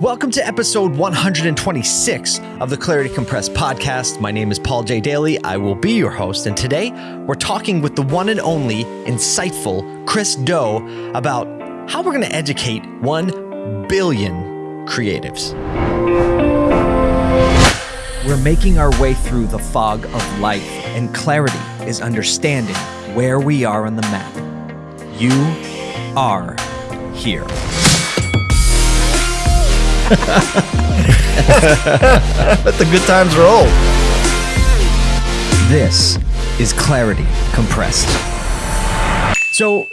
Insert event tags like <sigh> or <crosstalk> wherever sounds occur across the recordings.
Welcome to episode 126 of the Clarity Compressed podcast. My name is Paul J. Daly. I will be your host. And today we're talking with the one and only insightful Chris Do about how we're going to educate 1 billion creatives. We're making our way through the fog of life, and clarity is understanding where we are on the map. You are here. <laughs> Let the good times roll. This is Clarity Compressed. So,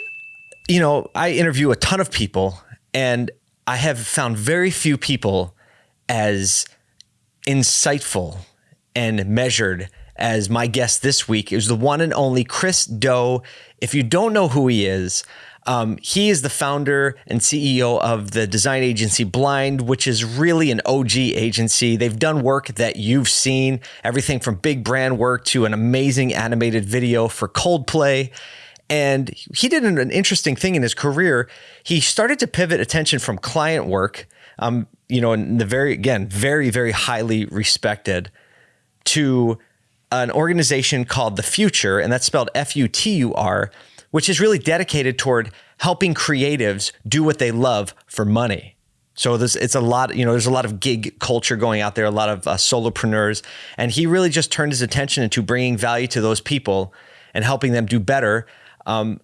you know, I interview a ton of people, and I have found very few people as insightful and measured as my guest this week It was the one and only Chris Do. If you don't know who he is, um, he is the founder and CEO of the design agency Blind, which is really an OG agency. They've done work that you've seen, everything from big brand work to an amazing animated video for Coldplay. And he did an, interesting thing in his career. He started to pivot attention from client work, um, you know, in the very, again, very, very highly respected, to an organization called The Futur, and that's spelled F U T U R which is really dedicated toward helping creatives do what they love for money. So there's it's a lot, you know, there's a lot of gig culture going out there, a lot of uh, solopreneurs, and he really just turned his attention into bringing value to those people and helping them do better, um,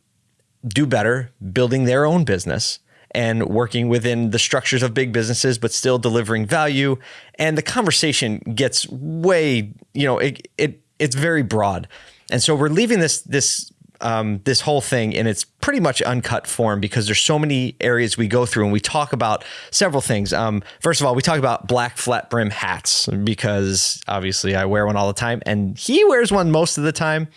do better, building their own business and working within the structures of big businesses, but still delivering value. And the conversation gets way, you know, it, it it's very broad. And so we're leaving this this um, this whole thing in its pretty much uncut form because there's so many areas we go through and we talk about several things. Um, first of all, we talk about black flat brim hats because obviously I wear one all the time and he wears one most of the time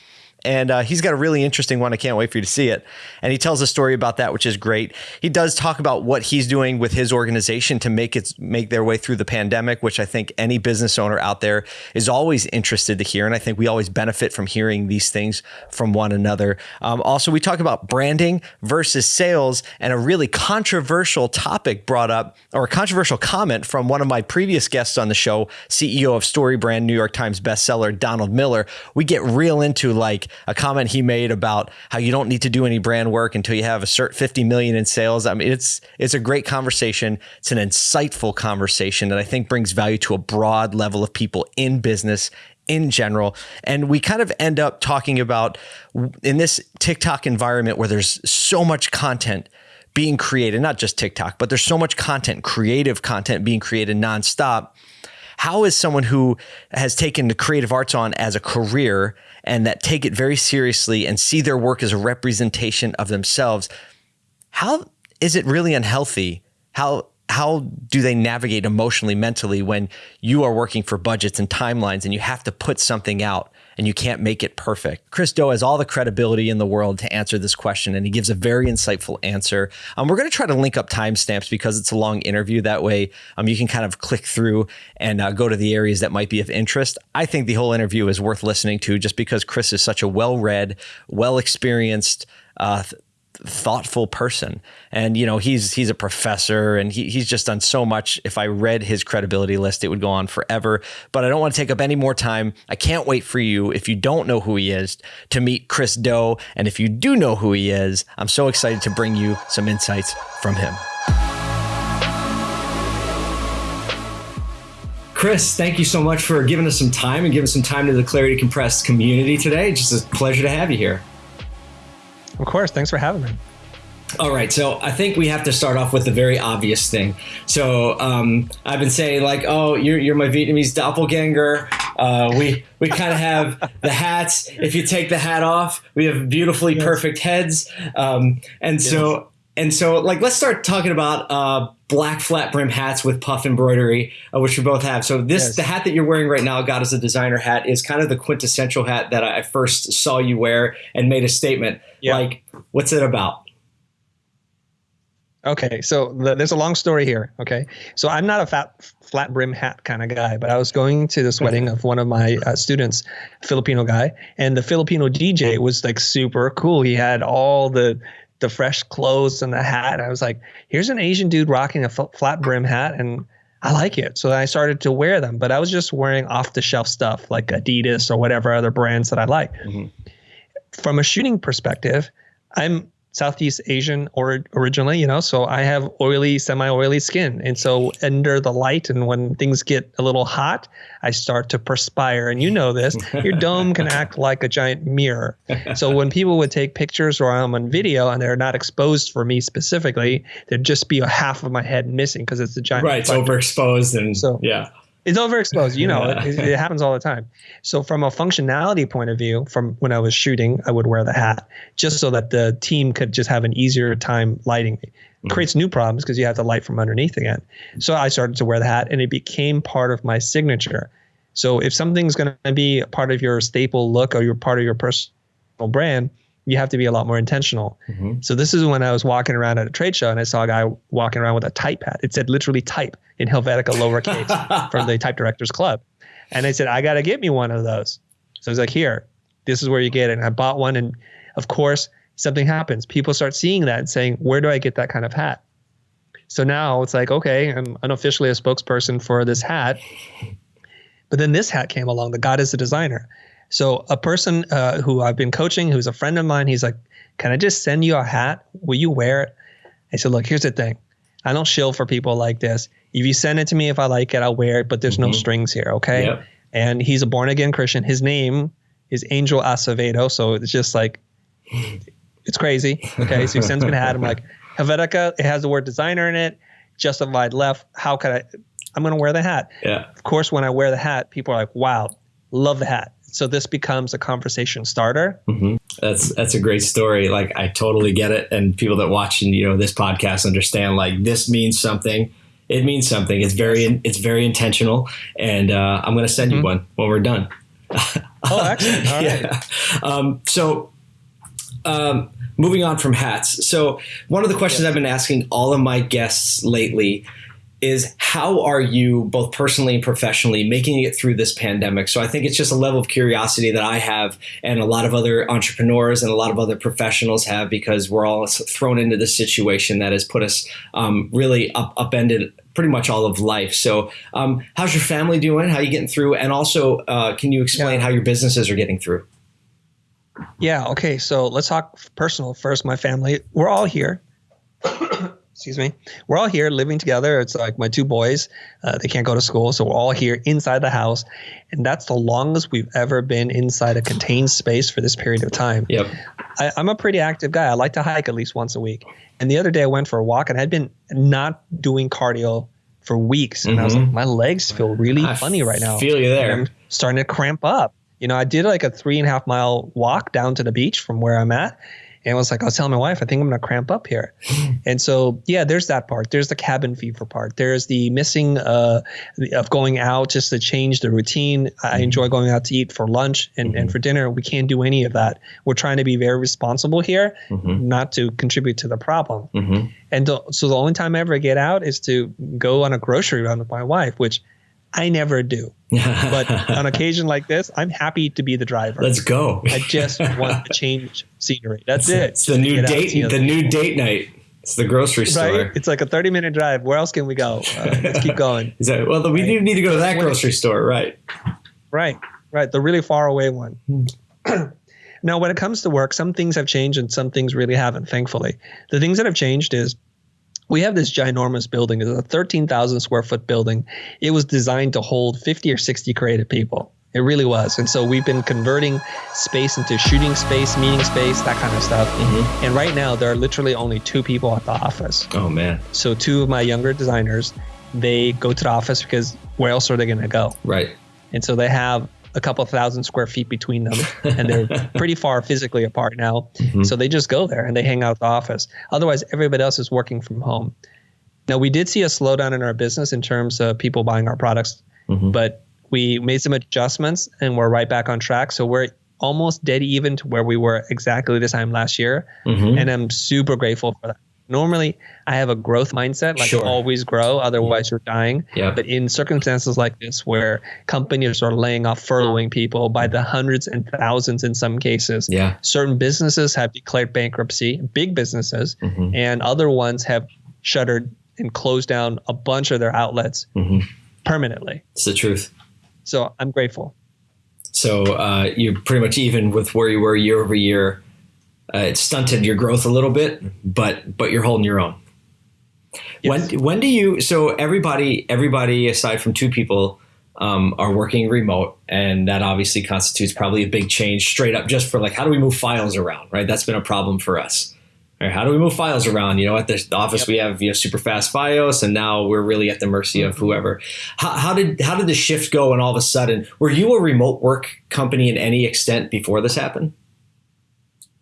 and uh, he's got a really interesting one. I can't wait for you to see it. And he tells a story about that, which is great. He does talk about what he's doing with his organization to make it make their way through the pandemic, which I think any business owner out there is always interested to hear. And I think we always benefit from hearing these things from one another. Um, also, we talk about branding versus sales and a really controversial topic brought up, or a controversial comment from one of my previous guests on the show, CEO of StoryBrand, New York Times bestseller Donald Miller. We get real into like a comment he made about how you don't need to do any brand work until you have a cert 50 million in sales. I mean, it's it's a great conversation. It's an insightful conversation that I think brings value to a broad level of people in business in general. And we kind of end up talking about in this TikTok environment where there's so much content being created, not just TikTok, but there's so much content, creative content being created nonstop. How is someone who has taken the creative arts on as a career and that take it very seriously and see their work as a representation of themselves, how is it really unhealthy? How how do they navigate emotionally, mentally when you are working for budgets and timelines and you have to put something out and you can't make it perfect? Chris Do has all the credibility in the world to answer this question, and he gives a very insightful answer. Um, we're going to try to link up timestamps because it's a long interview. That way, um, you can kind of click through and uh, go to the areas that might be of interest. I think the whole interview is worth listening to just because Chris is such a well read, well experienced, uh, thoughtful person. And you know, he's he's a professor and he, he's just done so much. If I read his credibility list, it would go on forever. But I don't want to take up any more time. I can't wait for you, if you don't know who he is, to meet Chris Do And if you do know who he is, I'm so excited to bring you some insights from him. Chris, thank you so much for giving us some time and giving some time to the Clarity Compressed community today. Just a pleasure to have you here. Of course. Thanks for having me. All right, so I think we have to start off with the very obvious thing. So um, I've been saying like, "Oh, you're you're my Vietnamese doppelganger." Uh, we we kind of have the hats. If you take the hat off, we have beautifully yes. perfect heads. Um, and yes. so and so like let's start talking about uh, black flat brim hats with puff embroidery uh, which we both have so this yes. the hat that you're wearing right now god as a designer hat is kind of the quintessential hat that i first saw you wear and made a statement yeah. like what's it about Okay, so the, there's a long story here. Okay, so I'm not a fat, flat brim hat kind of guy, but I was going to this wedding of one of my uh, students, Filipino guy, and the Filipino DJ was like super cool. He had all the the fresh clothes and the hat. I was like, here's an Asian dude rocking a flat brim hat, and I like it. So I started to wear them, but I was just wearing off the shelf stuff like Adidas or whatever other brands that I like. Mm-hmm. From a shooting perspective, I'm Southeast Asian or originally, you know, so I have oily, semi-oily skin. And so under the light and when things get a little hot, I start to perspire. And you know this, your <laughs> dome can act like a giant mirror. So when people would take pictures or I'm on video and they're not exposed for me specifically, there'd just be a half of my head missing because it's a giant. Right, it's overexposed and so yeah it's overexposed. You know, it, it, happens all the time. So from a functionality point of view, from when I was shooting, I would wear the hat just so that the team could just have an easier time lighting me. It mm. creates new problems because you have to light from underneath again. So I started to wear the hat, and it became part of my signature. So if something's going to be part of your staple look or you're part of your personal brand, you have to be a lot more intentional. Mm-hmm. So this is when I was walking around at a trade show and I saw a guy walking around with a type hat. It said literally type in Helvetica lowercase <laughs> from the Type Directors Club. And I said, I got to get me one of those. So I was like, here, this is where you get it. And I bought one. And of course, something happens. People start seeing that and saying, where do I get that kind of hat? So now it's like, okay, I'm unofficially a spokesperson for this hat. <laughs> But then this hat came along. The God is a designer. So a person uh, who I've been coaching, who's a friend of mine, he's like, "Can I just send you a hat? Will you wear it?" I said, "Look, here's the thing. I don't shill for people like this. If you send it to me, if I like it, I'll wear it. But there's mm-hmm. no strings here, okay?" Yep. And he's a born again Christian. His name is Angel Acevedo, so it's just like it's crazy. Okay, so he sends me a hat. I'm like, Helvetica, it has the word designer in it. Justified left. How could I? I'm gonna wear the hat. Yeah. Of course, when I wear the hat, people are like, "Wow, love the hat." So this becomes a conversation starter. Mm-hmm. That's that's a great story. Like I totally get it, and people that watch and you know this podcast understand. Like this means something. It means something. It's very it's very intentional, and uh, I'm going to send mm-hmm. you one when we're done. oh, excellent! <laughs> All right. yeah. Um, so. Um, moving on from hats. So, one of the questions I've been asking all of my guests lately is how are you both personally and professionally making it through this pandemic? So I think it's just a level of curiosity that I have and a lot of other entrepreneurs and a lot of other professionals have because we're all thrown into this situation that has put us um, really up, upended pretty much all of life. So um, how's your family doing? How are you getting through? And also, uh, can you explain yeah. how your businesses are getting through? Yeah. Okay. So let's talk personal first. My family, we're all here excuse me. We're all here living together. It's like my two boys uh, they can't go to school so we're all here inside the house. And that's the longest we've ever been inside a contained space for this period of time. Yep. I, i'm a pretty active guy. I like to hike at least once a week. And the other day i went for a walk and i'd been not doing cardio for weeks. And mm-hmm. i was like mm-hmm. my legs feel really I funny right now. feel you there. I'm starting to cramp up. You know i did like a three and a half mile walk down to the beach from where i'm at and I was like, I was telling my wife, I think I'm going to cramp up here. and so, yeah, there's that part. There's the cabin fever part. There's the missing uh, of going out just to change the routine. I enjoy going out to eat for lunch and, mm-hmm. and for dinner. We can't do any of that. We're trying to be very responsible here, mm-hmm. not to contribute to the problem. Mm-hmm. And so the only time I ever get out is to go on a grocery run with my wife, which I never do. but <laughs> on occasion like this, I'm happy to be the driver. Let's go. I just want to change scenery. <laughs> That's it's, it. It's the new date. The new date night. It's the grocery store. Right? It's like a 30 minute drive. Where else can we go? Uh, let's keep going. <laughs> well, we right? need to go to that grocery store, right? Right, right. The really far away one. <clears throat> now, when it comes to work, some things have changed and some things really haven't, thankfully. The things that have changed is we have this ginormous building. It's a 13,000 square foot building. It was designed to hold 50 or 60 creative people. It really was. And so we've been converting space into shooting space, meeting space, that kind of stuff. Mm-hmm. And right now, there are literally only two people at the office. Oh, man. So, two of my younger designers, they go to the office because where else are they going to go? Right. And so they have a couple thousand square feet between them and they're <laughs> pretty far physically apart now. Mm-hmm. So they just go there and they hang out at the office. Otherwise, everybody else is working from home. Now, we did see a slowdown in our business in terms of people buying our products, mm-hmm. but we made some adjustments and we're right back on track. So we're almost dead even to where we were exactly this time last year. Mm-hmm. And I'm super grateful for that. Normally, I have a growth mindset, like Sure. always grow, otherwise you're dying. Yeah. But in circumstances like this, where companies are laying off, furloughing people by the hundreds and thousands in some cases, Yeah. certain businesses have declared bankruptcy, big businesses, Mhm. and other ones have shuttered and closed down a bunch of their outlets Mhm. permanently. It's the truth. So I'm grateful. So uh, you're pretty much even with where you were year over year. Uh, it stunted your growth a little bit, but but you're holding your own. Yes. When when do you? So everybody everybody aside from two people um, are working remote, and that obviously constitutes probably a big change. Straight up, just for like how do we move files around? Right, that's been a problem for us. Right, how do we move files around? You know, at the office we have you know super fast FiOS, and now we're really at the mercy of whoever. How, how did how did the shift go? And all of a sudden, were you a remote work company in any extent before this happened?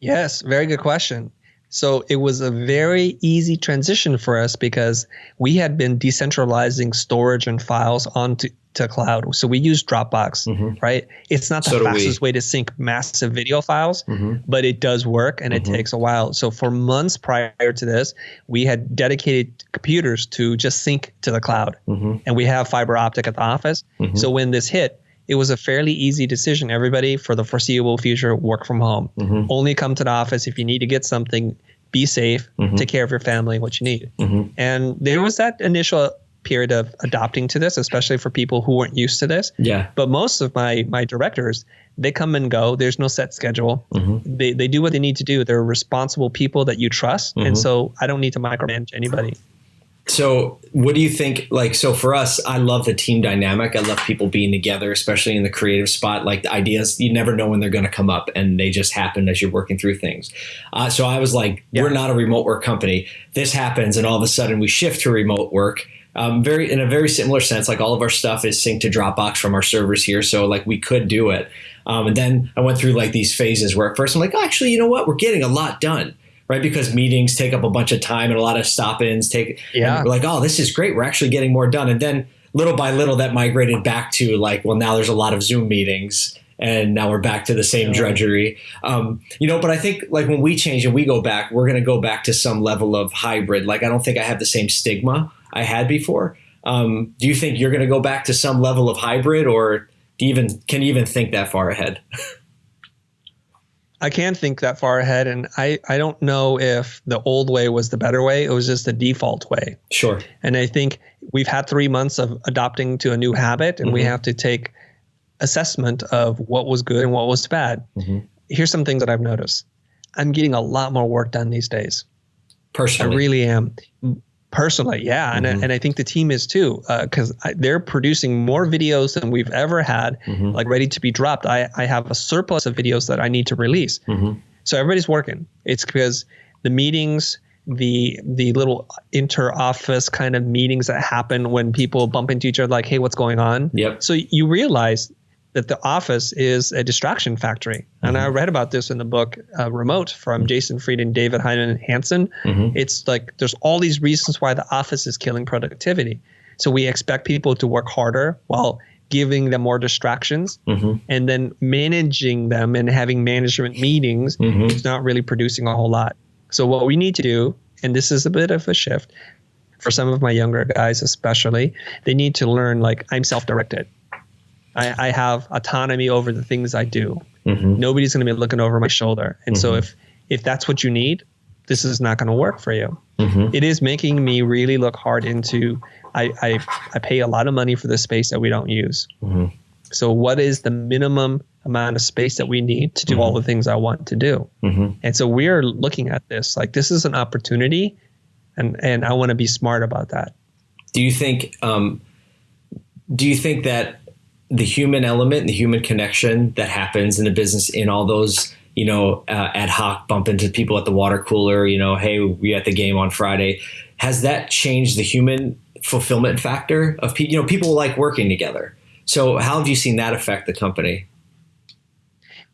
Yes, very good question. So it was a very easy transition for us because we had been decentralizing storage and files onto to cloud. So we use Dropbox, Mhm. right? It's not the So fastest way to sync massive video files, Mm-hmm. but it does work and it Mhm. takes a while. So for months prior to this, we had dedicated computers to just sync to the cloud. Mm-hmm. And we have fiber optic at the office. Mhm. So when this hit, it was a fairly easy decision. Everybody for the foreseeable future work from home. Mhm. Only come to the office if you need to get something. Be safe. Mhm. Take care of your family. What you need. Mhm. And there was that initial period of adopting to this, especially for people who weren't used to this. Yeah. But most of my my directors, they come and go. There's no set schedule. Mhm. They they do what they need to do. They're responsible people that you trust, Mhm. and so I don't need to micromanage anybody. So, what do you think? Like, so for us, I love the team dynamic. I love people being together, especially in the creative spot. Like the ideas, you never know when they're going to come up, and they just happen as you're working through things. Uh, so I was like, Yeah. we're not a remote work company. This happens, and all of a sudden we shift to remote work. Um, very in a very similar sense, like all of our stuff is synced to Dropbox from our servers here, so like we could do it. Um, and then I went through like these phases where at first I'm like, oh, actually, you know what? We're getting a lot done, right? Because meetings take up a bunch of time and a lot of stop-ins take. Yeah. we're like, oh, this is great. We're actually getting more done. And then little by little, that migrated back to like, well, now there's a lot of Zoom meetings. And now we're back to the same Yeah. drudgery, um, you know. But I think like when we change and we go back, we're going to go back to some level of hybrid. Like I don't think I have the same stigma I had before. Um, do you think you're going to go back to some level of hybrid, or do you even can you even think that far ahead? <laughs> I can't think that far ahead, and I, I don't know if the old way was the better way. It was just the default way. Sure. And I think we've had three months of adopting to a new habit, and we Mhm. have to take assessment of what was good and what was bad. Mhm. Here's some things that I've noticed. I'm getting a lot more work done these days. Personally, I really am. Personally, yeah, and, I, Mhm. and I think the team is too, because they're producing more videos than we've ever had, Mhm. like ready to be dropped. I, I have a surplus of videos that I need to release. Mhm. So everybody's working. It's because the meetings, the the little inter office kind of meetings that happen when people bump into each other, like, "Hey, what's going on?" Yep. So you realize that the office is a distraction factory. And Mm-hmm. I read about this in the book uh, Remote from Jason Fried and David Heinemeier Hansson. Mhm. It's like there's all these reasons why the office is killing productivity. So we expect people to work harder while giving them more distractions Mhm. and then managing them and having management meetings Mhm. is not really producing a whole lot. So what we need to do, and this is a bit of a shift for some of my younger guys especially, they need to learn like I'm self-directed. I, I have autonomy over the things I do. Mhm. Nobody's going to be looking over my shoulder. And so Mhm. if if that's what you need, this is not going to work for you. Mhm. It is making me really look hard into I, I I pay a lot of money for the space that we don't use. Mhm. So what is the minimum amount of space that we need to do all the things I want to do? Mhm. And so we're looking at this like this is an opportunity and and I want to be smart about that. Do you think? Um, do you think that the human element, the human connection that happens in the business, in all those you know uh, ad hoc bump into people at the water cooler, you know, hey, we at the game on Friday, has that changed the human fulfillment factor of people? You know, people like working together. So, how have you seen that affect the company?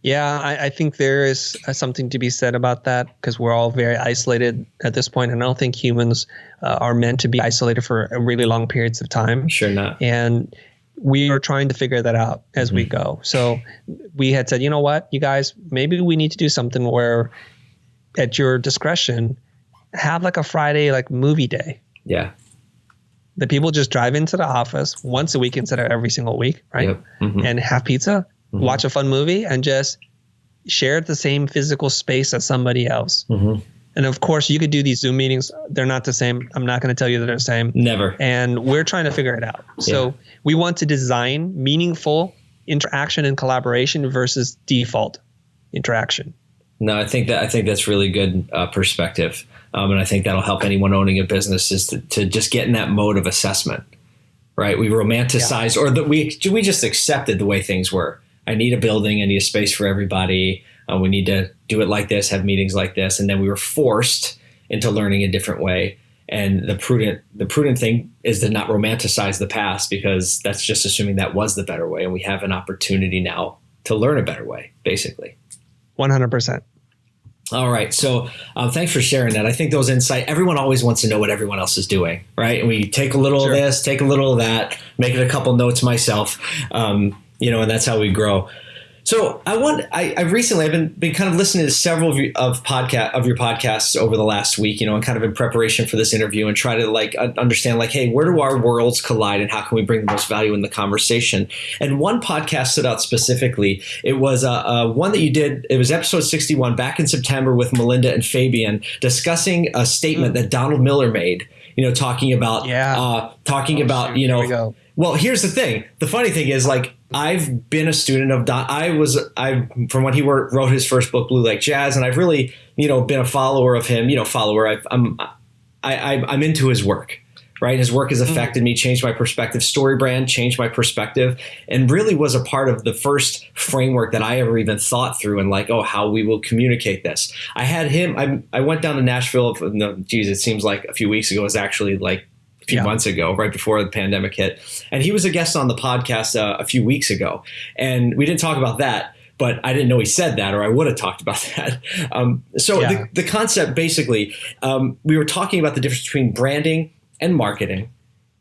Yeah, I, I think there is uh, something to be said about that because we're all very isolated at this point, and I don't think humans uh, are meant to be isolated for really long periods of time. Sure not. and we are trying to figure that out as we go. So we had said, you know what, you guys, maybe we need to do something where, at your discretion, have like a Friday like movie day. Yeah. The people just drive into the office once a week instead of every single week, right? Yep. Mhm. And have pizza, Mhm. watch a fun movie, and just share the same physical space as somebody else. And of course, you could do these Zoom meetings. They're not the same. I'm not going to tell you that they're the same. Never. And we're trying to figure it out. So we want to design meaningful interaction and collaboration versus default interaction. No, I think that I think that's really good uh, perspective, um, and I think that'll help anyone owning a business is to, to just get in that mode of assessment, right? We romanticize, or that we we just accepted the way things were. I need a building, I need a space for everybody. Uh, we need to do it like this, have meetings like this, and then we were forced into learning a different way. And the prudent the prudent thing is to not romanticize the past because that's just assuming that was the better way, and we have an opportunity now to learn a better way, basically. 100%. All right. So um, thanks for sharing that. I think those insight. Everyone always wants to know what everyone else is doing, right? And we take a little Sure. of this, take a little of that, make it a couple notes myself, um, you know, and that's how we grow. So I want. I, I recently I've been been kind of listening to several of, you, of podcast of your podcasts over the last week, you know, and kind of in preparation for this interview, and try to like understand like, hey, where do our worlds collide, and how can we bring the most value in the conversation? And one podcast stood out specifically. It was uh, uh, one that you did. It was episode sixty one back in September with Melinda and Fabian discussing a statement that Donald Miller made. You know, talking about Yeah. uh, talking Oh, about shoot, you know we well, here's the thing. The funny thing is, like, I've been a student of Don. I was, I from when he wrote, wrote his first book, Blue Like Jazz, and I've really, you know, been a follower of him. You know, follower. I've, I'm, I, I, I'm into his work. Right, his work has mm-hmm. affected me, changed my perspective. Story brand changed my perspective, and really was a part of the first framework that I ever even thought through. And like, oh, how we will communicate this. I had him. I, I went down to Nashville. No, geez, it seems like a few weeks ago. It was actually like few Yeah. months ago, right before the pandemic hit. And he was a guest on the podcast uh, a few weeks ago. And we didn't talk about that, but I didn't know he said that, or I would have talked about <laughs> that. Um, so Yeah. the, the concept basically, um, we were talking about the difference between branding and marketing.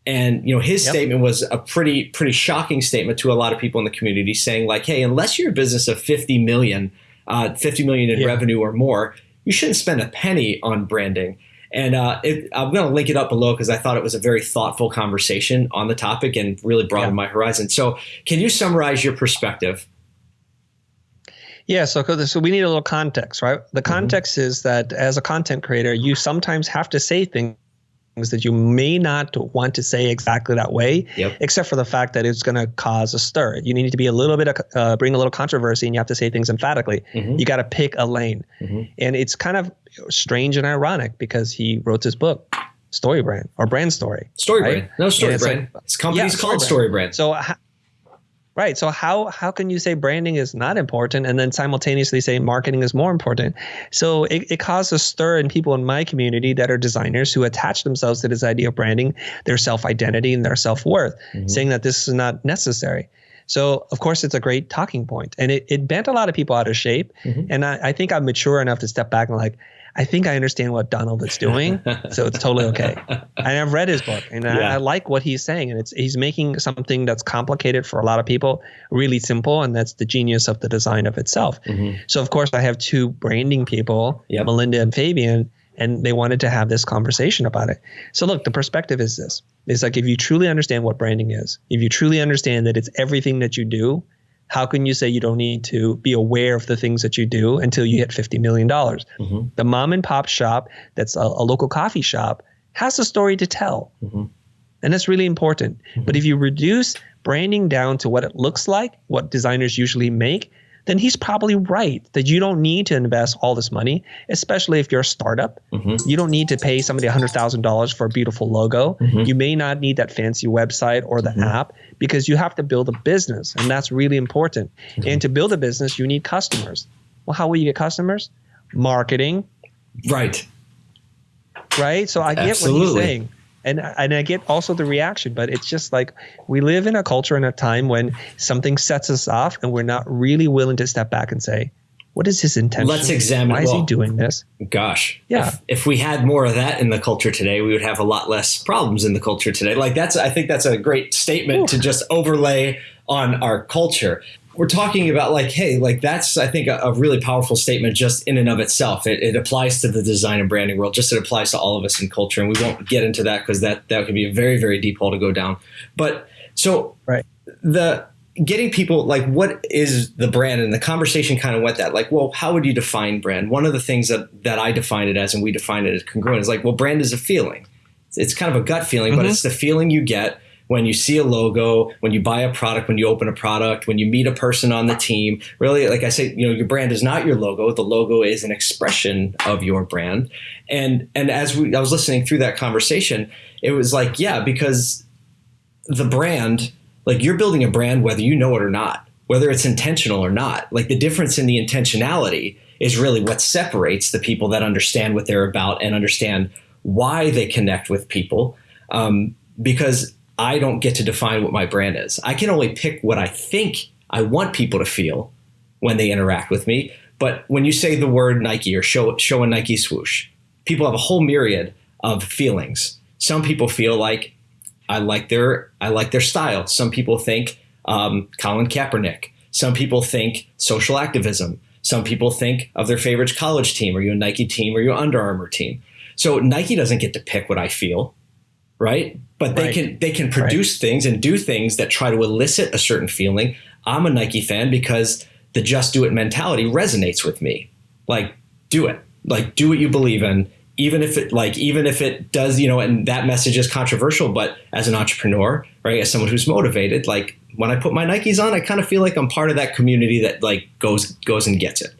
And you know his Yep. statement was a pretty pretty shocking statement to a lot of people in the community, saying like, "Hey, unless you're a business of 50 million, uh, 50 million in Yeah. revenue or more, you shouldn't spend a penny on branding." And uh, it, I'm going to link it up below because I thought it was a very thoughtful conversation on the topic and really broadened my horizon. So, can you summarize your perspective? Yeah, so so we need a little context, right? The context is that as a content creator, you sometimes have to say things that you may not want to say exactly that way, Yep. except for the fact that it's going to cause a stir. You need to be a little bit, of, uh, bring a little controversy, and you have to say things emphatically. Mhm. You got to pick a lane, Mhm. and it's kind of strange and ironic because he wrote this book, Story Brand or Brand Story. Story Right? brand, no story it's brand. like- His company's Yeah, called Story Brand. So, right. So how how can you say branding is not important and then simultaneously say marketing is more important? So it, it causes a stir in people in my community that are designers who attach themselves to this idea of branding, their self identity and their self worth, Mhm. saying that this is not necessary. So of course it's a great talking point, and it, it bent a lot of people out of shape. Mhm. And I, I think I'm mature enough to step back and like, I think I understand what Donald is doing, <laughs> so it's totally okay. And I've read his book, and I, Yeah. I like what he's saying. And it's he's making something that's complicated for a lot of people really simple, and that's the genius of the design of itself. Mhm. So of course, I have two branding people, Yep. Melinda and Fabian, and they wanted to have this conversation about it. So look, the perspective is this: it's like if you truly understand what branding is, if you truly understand that it's everything that you do. How can you say you don't need to be aware of the things that you do until you hit $50 million? Mhm. the mom and pop shop that's a, a local coffee shop has a story to tell Mhm. and that's really important but if you reduce branding down to what it looks like what designers usually make then he's probably right that you don't need to invest all this money especially if you're a startup Mhm. you don't need to pay somebody $100000 for a beautiful logo Mhm. you may not need that fancy website or the app because you have to build a business and that's really important and to build a business you need customers well how will you get customers marketing Right. right? So I get what Absolutely. he's saying. And, and I get also the reaction, but it's just like we live in a culture and a time when something sets us off and we're not really willing to step back and say, what is his intention? Let's examine- Why is well- he doing this? Gosh. Yeah. If, if we had more of that in the culture today, we would have a lot less problems in the culture today. Like that's, I think that's a great statement to just overlay on our culture. We're talking about like, hey, like that's I think a, a really powerful statement just in and of itself. It, it, applies to the design and branding world, just it applies to all of us in culture, and we won't get into that because that that could be a very very deep hole to go down. But so right the getting people like what is the brand and the conversation kind of went that like well how would you define brand one of the things that that i define it as and we define it as congruent is like well brand is a feeling it's kind of a gut feeling mm-hmm. but it's the feeling you get when you see a logo, when you buy a product, when you open a product, when you meet a person on the team. Really, like I say, you know, your brand is not your logo. The logo is an expression of your brand. And and as we I was listening through that conversation, it was like, yeah, because the brand, like you're building a brand whether you know it or not, whether it's intentional or not. Like the difference in the intentionality is really what separates the people that understand what they're about and understand why they connect with people. Um, because I don't get to define what my brand is. I can only pick what I think I want people to feel when they interact with me. But when you say the word Nike or show, show a Nike swoosh, people have a whole myriad of feelings. Some people feel like I like their I like their style. Some people think um, Colin Kaepernick. Some people think social activism. Some people think of their favorite college team. Are you a Nike team or are you an Under Armour team? So Nike doesn't get to pick what I feel right? But they right. can they can produce right. things and do things that try to elicit a certain feeling. I'm a Nike fan because the just do it mentality resonates with me. Like do it. Like do what you believe in even if it like even if it does, you know, and that message is controversial, but as an entrepreneur, right, as someone who's motivated, like when I put my Nikes on, I kind of feel like I'm part of that community that like goes goes and gets it.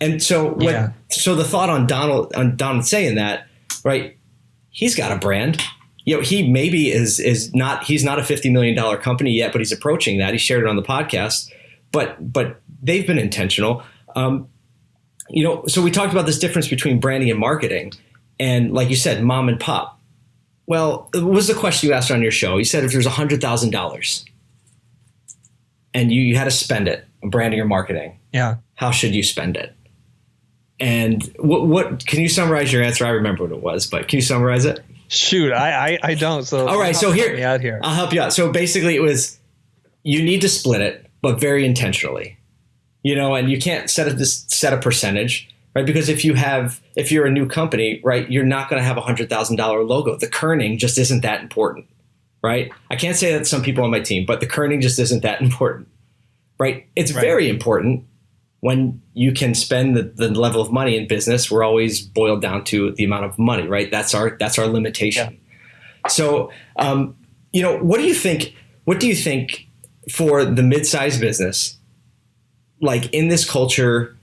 And so when, yeah. so the thought on Donald on Donald saying that, right, he's got a brand you know, he maybe is is not he's not a fifty million dollar company yet, but he's approaching that. He shared it on the podcast, but but they've been intentional. Um, you know, so we talked about this difference between branding and marketing, and like you said, mom and pop. Well, what was the question you asked on your show? You said if there's a hundred thousand dollars, and you, you had to spend it on branding or marketing, yeah, how should you spend it? And what what can you summarize your answer? I remember what it was, but can you summarize it? Shoot, I, I, I don't. So all right, so here, out here, I'll help you out. So basically, it was you need to split it, but very intentionally. You know, and you can't set a set a percentage, right? Because if you have if you're a new company, right, you're not going to have a hundred thousand dollar logo. The kerning just isn't that important, right? I can't say that some people on my team, but the kerning just isn't that <laughs> important, right? It's right. very important when you can spend the, the level of money in business, we're always boiled down to the amount of money, right? That's our that's our limitation. Yeah. So, um, you know, what do you think? What do you think for the mid-sized business, like in this culture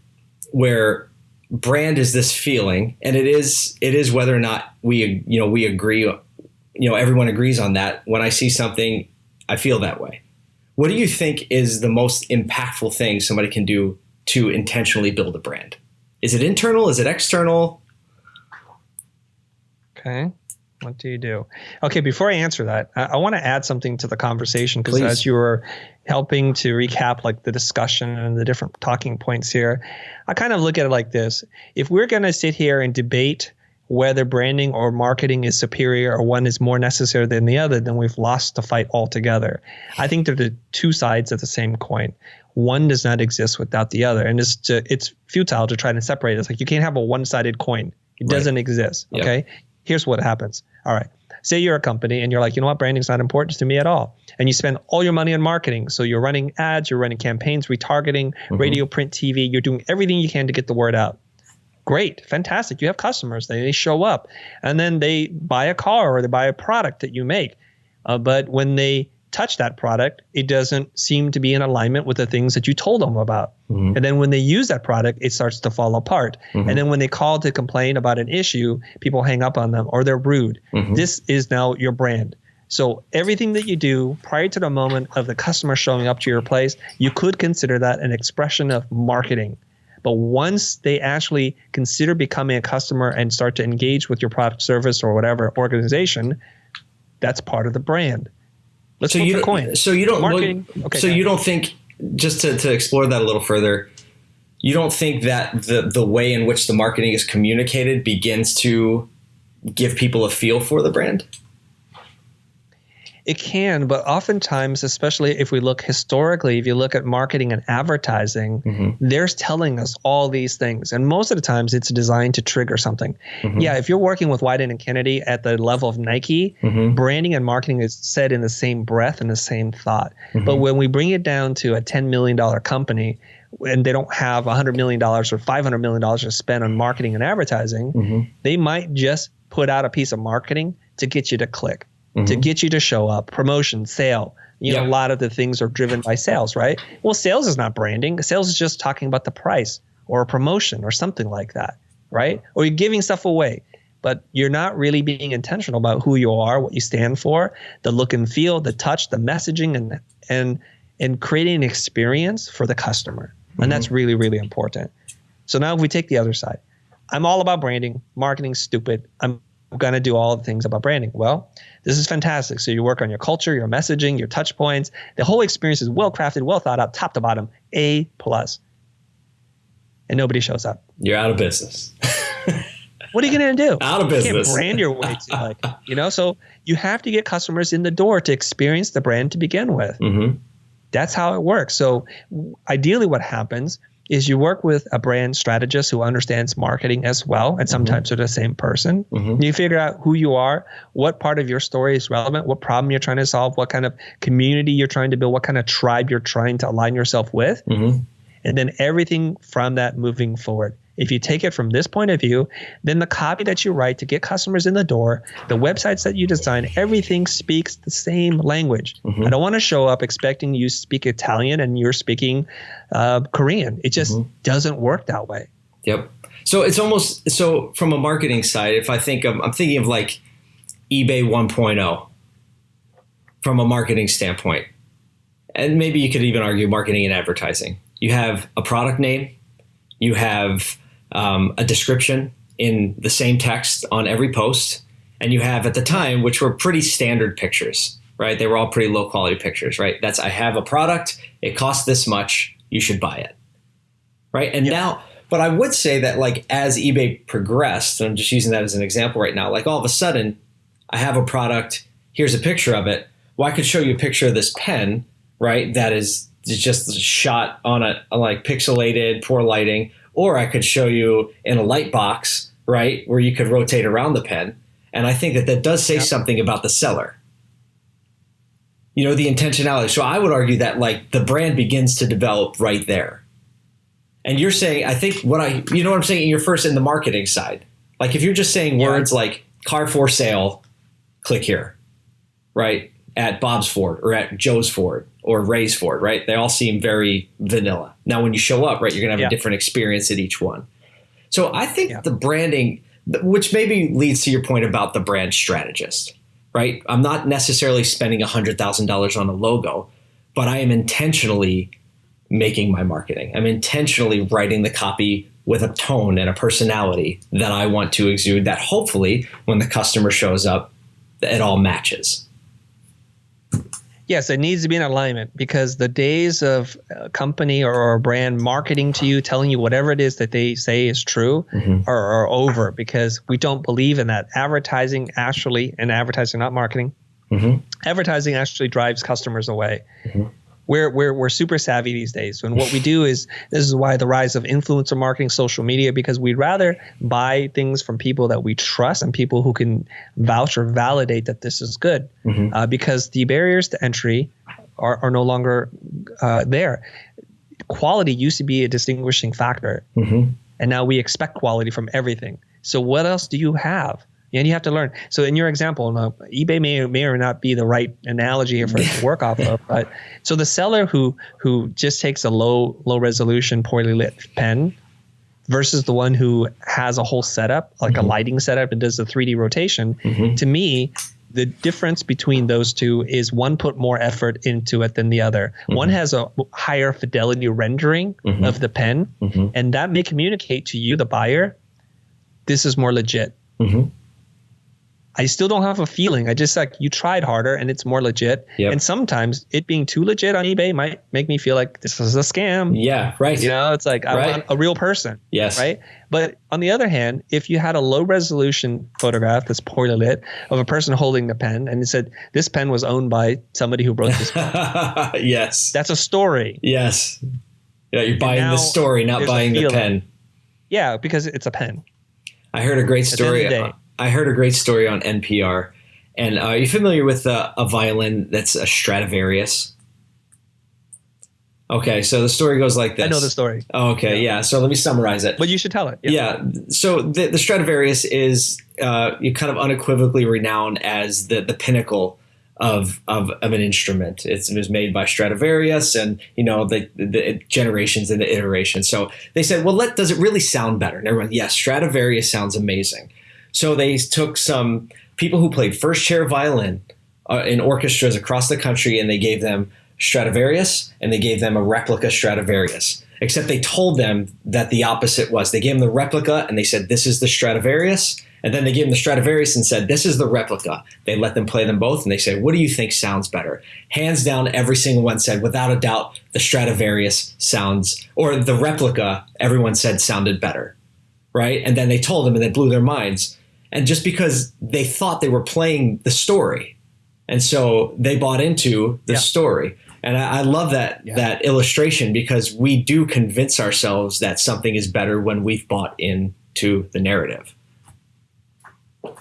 where brand is this feeling, and it is it is whether or not we you know we agree, you know, everyone agrees on that. When I see something, I feel that way. What do you think is the most impactful thing somebody can do to intentionally build a brand? Is it internal? Is it external? Okay. What do you do? Okay, before I answer that, I, I want to add something to the conversation because as you were helping to recap like the discussion and the different talking points here, I kind of look at it like this. If we're going to sit here and debate whether branding or marketing is superior or one is more necessary than the other, then we've lost the fight altogether. I think they're the two sides of the same coin one does not exist without the other. And it's to, it's futile to try to separate. It. it's like you can't have a one-sided coin. It doesn't exist. Okay? Yep. here's what happens. All right. Say you're a company and you're like you know what? Branding's not important to me at all. And you spend all your money on marketing. So you're running ads you're running campaigns retargeting mm-hmm. radio print tv you're doing everything you can to get the word out. Great. Fantastic. You have customers. They, they show up. And then they buy a car or they buy a product that you make. Uh, but when they touch that product, it doesn't seem to be in alignment with the things that you told them about. Mm-hmm. And then when they use that product, it starts to fall apart. Mm-hmm. And then when they call to complain about an issue, people hang up on them or they're rude. Mm-hmm. This is now your brand. So everything that you do prior to the moment of the customer showing up to your place, you could consider that an expression of marketing. But once they actually consider becoming a customer and start to engage with your product, service, or whatever organization, that's part of the brand. Let's so you coin. So you don't marketing. Okay, so you don't think just to, to explore that a little further. You don't think that the the way in which the marketing is communicated begins to give people a feel for the brand? It can, but oftentimes, especially if we look historically, if you look at marketing and advertising, mm-hmm. they're telling us all these things. And most of the times it's designed to trigger something. Mm-hmm. Yeah, if you're working with Wieden and Kennedy at the level of Nike, mm-hmm. branding and marketing is said in the same breath and the same thought. Mm-hmm. But when we bring it down to a $10 million company, and they don't have $100 million or $500 million to spend on marketing and advertising, mm-hmm. they might just put out a piece of marketing to get you to click mm-hmm. to get you to show up, promotion, sale. You know, a lot of the things are driven by sales, right? Well, sales is not branding. Sales is just talking about the price or a promotion or something like that, right? Or you're giving stuff away, but you're not really being intentional about who you are, what you stand for, the look and feel, the touch, the messaging, and and and creating an experience for the customer. And mm-hmm. that's really, really important. So now if we take the other side, I'm all about branding. Marketing stupid. I'm going to do all the things about branding. Well, this is fantastic. So you work on your culture, your messaging, your touch points. The whole experience is well crafted, well thought out, top to bottom, A plus. And nobody shows up. You're out of business. <laughs> what are you going to do? <laughs> Out of business. You can't brand your way to like, <laughs> you know, so you have to get customers in the door to experience the brand to begin with. Mm-hmm. That's how it works. So ideally what happens is you work with a brand strategist who understands marketing as well, and mm-hmm. sometimes mm-hmm. they're the same person. Mm-hmm. You figure out who you are, what part of your story is relevant, what problem you're trying to solve, what kind of community you're trying to build, what kind of tribe you're trying to align yourself with, mm-hmm. and then everything from that moving forward. If you take it from this point of view, then the copy that you write to get customers in the door, the websites that you design, everything speaks the same language. Mm-hmm. I don't want to show up expecting you speak Italian and you're speaking uh, Korean. It just mm-hmm. doesn't work that way. Yep. So it's almost so from a marketing side. If I think of, I'm thinking of like eBay 1.0 from a marketing standpoint, and maybe you could even argue marketing and advertising. You have a product name, you have um, a description in the same text on every post. And you have at the time, which were pretty standard pictures, right? They were all pretty low quality pictures, right? That's I have a product, it costs this much, you should buy it. Right. And yep. now, but I would say that like as eBay progressed, and I'm just using that as an example right now, like all of a sudden, I have a product, here's a picture of it. Well, I could show you a picture of this pen, right? That is just shot on a, a like pixelated, poor lighting or I could show you in a light box, right, where you could rotate around the pen. And I think that that does say something about the seller. You know, the intentionality. So I would argue that like the brand begins to develop right there. And you're saying, I think what I, you know what I'm saying? You're first in the marketing side. Like if you're just saying yeah. words like car for sale, click here, right? At Bob's Ford or at Joe's Ford or raise for it, right? They all seem very vanilla. Now, when you show up, right, you're going to have yeah. a different experience at each one. So I think yeah. the branding, which maybe leads to your point about the brand strategist, right? I'm not necessarily spending $100,000 on a logo, but I am intentionally making my marketing. I'm intentionally writing the copy with a tone and a personality that I want to exude that hopefully when the customer shows up, it all matches yes, it needs to be in alignment because the days of a company or a brand marketing to you, telling you whatever it is that they say is true, mm-hmm. are, are, over because we don't believe in that. Advertising actually, and advertising, not marketing, mm-hmm. advertising actually drives customers away. Mm-hmm we're, we're, we're super savvy these days. And what we do is this is why the rise of influencer marketing, social media, because we'd rather buy things from people that we trust and people who can vouch or validate that this is good. Mm-hmm. Uh, because the barriers to entry are, are no longer uh, there. Quality used to be a distinguishing factor. Mm-hmm. And now we expect quality from everything. So what else do you have? And you have to learn. So in your example, eBay may may or not be the right analogy for it to work off of, <laughs> but so the seller who who just takes a low low resolution poorly lit pen versus the one who has a whole setup like mm-hmm. a lighting setup and does the 3D rotation, mm-hmm. to me the difference between those two is one put more effort into it than the other. Mm-hmm. One has a higher fidelity rendering mm-hmm. of the pen, mm-hmm. and that may communicate to you, the buyer, this is more legit. I still don't have a feeling. I just like you tried harder and it's more legit. Yep. And sometimes it being too legit on eBay might make me feel like this is a scam. Yeah, right. You know, it's like I Right. want a real person. Yes. Right. But on the other hand, if you had a low resolution photograph that's poorly lit of a person holding a pen and it said this pen was owned by somebody who wrote this, pen. <laughs> yes. that's a story. Yes. Yeah, you're buying now the story, not buying the pen. Yeah, because it's a pen. I heard a great At the end of story. the day. I heard a great story on NPR. And uh, are you familiar with uh, a violin that's a Stradivarius? Okay, so the story goes like this. I know the story, Oh, okay, yeah. So let me summarize it. but you should tell it. Yeah. So the, the Stradivarius is uh, you kind of unequivocally renowned as the the pinnacle of of, of an instrument. It's, it was made by Stradivarius, and you know the, the generations and the iterations. So they said, well, let does it really sound better? And everyone, yes, Stradivarius sounds amazing. So they took some people who played first chair violin uh, in orchestras across the country, and they gave them Stradivarius, and they gave them a replica Stradivarius. Except they told them that the opposite was. They gave them the replica, and they said, "This is the Stradivarius." And then they gave them the Stradivarius and said, "This is the replica." They let them play them both, and they said, "What do you think sounds better?" Hands down, every single one said, without a doubt, the Stradivarius sounds, or the replica. Everyone said sounded better, right? And then they told them, and they blew their minds. And just because they thought they were playing the story, and so they bought into the Yeah. story. And I, I love that Yeah. that illustration because we do convince ourselves that something is better when we've bought into the narrative.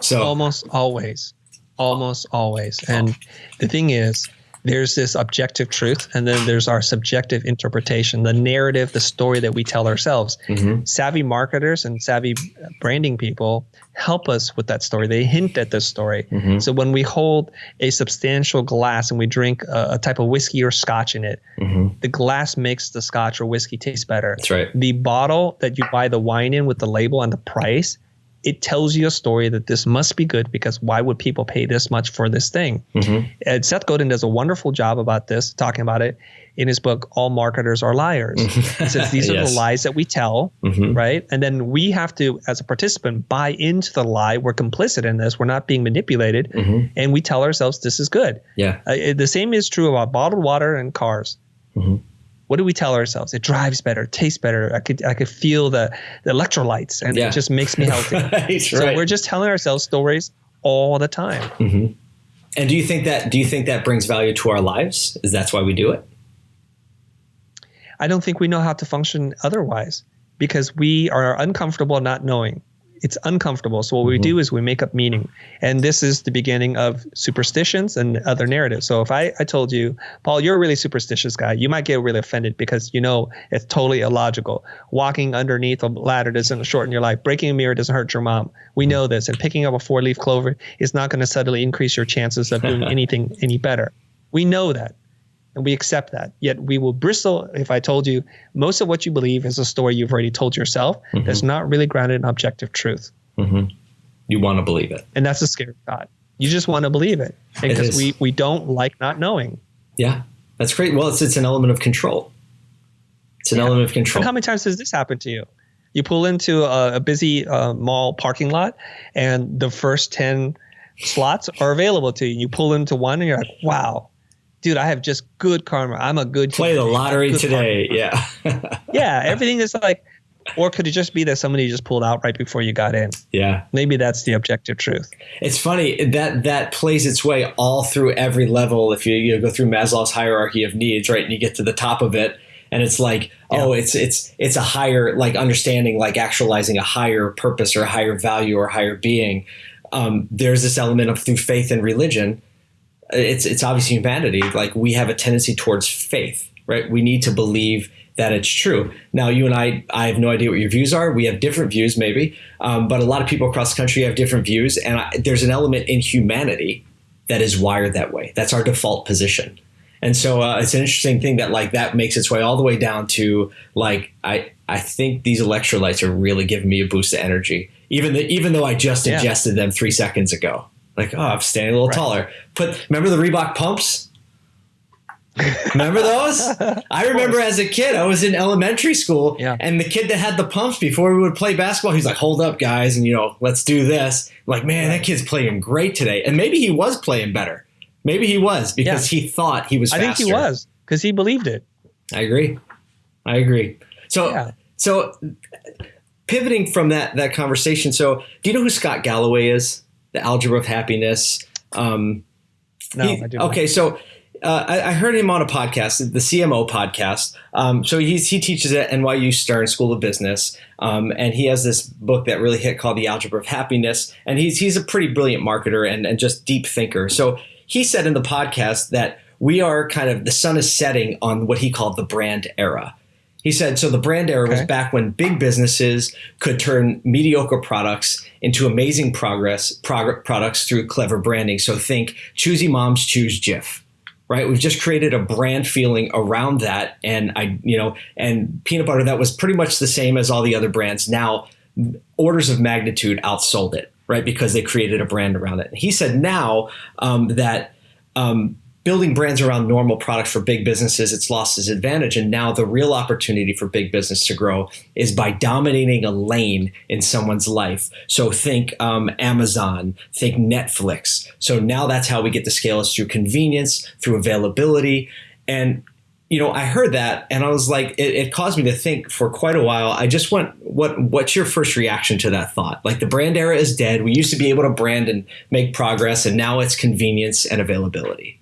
So almost always almost always and the thing is there's this objective truth and then there's our subjective interpretation the narrative the story that we tell ourselves Mhm. savvy marketers and savvy branding people help us with that story they hint at the story Mhm. so when we hold a substantial glass and we drink a, a type of whiskey or scotch in it Mhm. the glass makes the scotch or whiskey taste better that's right. the bottle that you buy the wine in with the label and the price, it tells you a story that this must be good because why would people pay this much for this thing? Mhm. And Seth Godin does a wonderful job about this, talking about it in his book, All Marketers Are Liars. He says these <laughs> are Yes. the lies that we tell, Mhm. right? And then we have to, as a participant, buy into the lie. We're complicit in this. We're not being manipulated. Mhm. And we tell ourselves this is good. Yeah. Uh, the same is true about bottled water and cars. Mhm. What do we tell ourselves? It drives better, tastes better. I could I could feel the, the electrolytes, and Yeah. it just makes me healthy. <laughs> Right, so right. we're just telling ourselves stories all the time. Mhm. And do you think that do you think that brings value to our lives? Is that's why we do it? I don't think we know how to function otherwise because we are uncomfortable not knowing. It's uncomfortable. So what we do mm-hmm. is we make up meaning. And this is the beginning of superstitions and other narratives. So if I, I told you, Paul, you're a really superstitious guy, you might get really offended because you know it's totally illogical. Walking underneath a ladder doesn't shorten your life. Breaking a mirror doesn't hurt your mom. We know this. And picking up a four leaf clover is not going to suddenly increase your chances of doing <laughs> anything any better. We know that and we accept that. Yet we will bristle if I told you most of what you believe is a story you've already told yourself that's not really grounded in objective truth. Mhm. You want to believe it. And that's a scary thought. You just want to believe it because we, we don't like not knowing. Yeah. That's great. Well, it's it's an element of control. It's an Yeah. element of control. And how many times has this happened to you? You pull into a, a busy uh, mall parking lot and the first 10 slots are available to you. You pull into one and you're like, wow, dude, I have just good karma. I'm a good Play the human. Lottery today. Yeah. karma." <laughs> Yeah, everything is like, or could it just be that somebody just pulled out right before you got in? yeah. Maybe that's the objective truth. It's funny that that plays its way all through every level. If you, you go through Maslow's hierarchy of needs, right, and you get to the top of it, and it's like, oh, it's it's it's a higher like understanding, like actualizing a higher purpose or a higher value or higher being. Um, there's this element of through faith and religion. It's it's obviously humanity. Like we have a tendency towards faith, right? We need to believe that it's true. Now, you and I, I have no idea what your views are. We have different views, maybe, um, but a lot of people across the country have different views, and I, there's an element in humanity that is wired that way. That's our default position. And so uh, it's an interesting thing that like that makes its way all the way down to like I I think these electrolytes are really giving me a boost of energy, even the, even though I just Yeah. ingested them three seconds ago. Like oh, I'm standing a little Right. taller. Put remember the Reebok pumps? Remember those? <laughs> I remember as a kid, I was in elementary school, Yeah. and the kid that had the pumps before we would play basketball, he's like, "Hold up, guys, and you know, let's do this." I'm like, man, that kid's playing great today, and maybe he was playing better. Maybe he was because he thought he was. I think he was because he believed it. I agree. I agree. So, Yeah. so pivoting from that that conversation. So, do you know who Scott Galloway is? The Algebra of Happiness. Um, No, he- I do. okay, so uh, I, I heard him on a podcast, the CMO podcast. Um, so he's, he teaches at NYU Stern School of Business, um, and he has this book that really hit called The Algebra of Happiness. And he's he's a pretty brilliant marketer and, and just deep thinker. So he said in the podcast that we are kind of the sun is setting on what he called the brand era. He said, so the brand era was back when big businesses could turn mediocre products into amazing progress prog- products through clever branding. So think choosy moms choose Jif, right? We've just created a brand feeling around that, and I, you know, and peanut butter that was pretty much the same as all the other brands. Now, orders of magnitude outsold it, right? Because they created a brand around it. He said now um, that um, building brands around normal products for big businesses, it's lost its advantage. And now the real opportunity for big business to grow is by dominating a lane in someone's life. So think um, Amazon, think Netflix. So now that's how we get to scale is through convenience, through availability. And you know, I heard that and I was like, it, it caused me to think for quite a while. I just want what what's your first reaction to that thought? Like the brand era is dead. We used to be able to brand and make progress, and now it's convenience and availability.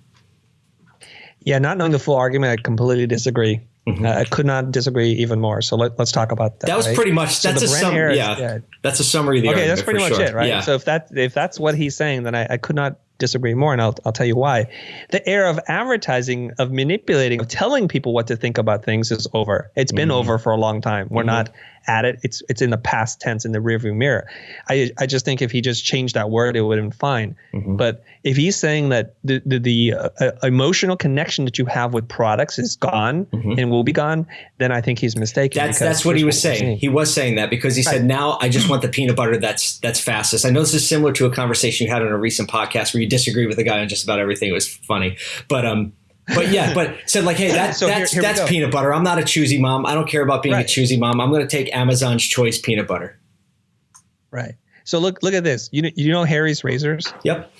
Yeah, not knowing the full argument, I completely disagree. Mhm. Uh, I could not disagree even more. So let, let's talk about that. That was right? pretty much that's the a brand sum, era is yeah. That's a summary of the okay, that's pretty much sure. it, right? Yeah. So if that if that's what he's saying, then I, I could not disagree more, and I'll I'll tell you why. The era of advertising, of manipulating, of telling people what to think about things is over. It's been Mhm. over for a long time. We're Mhm. not at it. It's it's in the past tense in the rearview mirror. I I just think if he just changed that word, it would have been fine. Mhm. But if he's saying that the the, the uh, uh, emotional connection that you have with products is gone Mhm. and will be gone, then I think he's mistaken. That's that's what he was we're saying. He was saying that because he said, Right. "Now I just want the peanut butter that's that's fastest." I know this is similar to a conversation you had on a recent podcast where you disagree with a guy on just about everything. It was funny, but um, but yeah, but said like, "Hey, that, <laughs> So that's here we that's peanut butter. I'm not a choosy mom. I don't care about being Right. a choosy mom. I'm going to take Amazon's choice peanut butter." Right. So look look at this. You know, you know Harry's razors. Yep.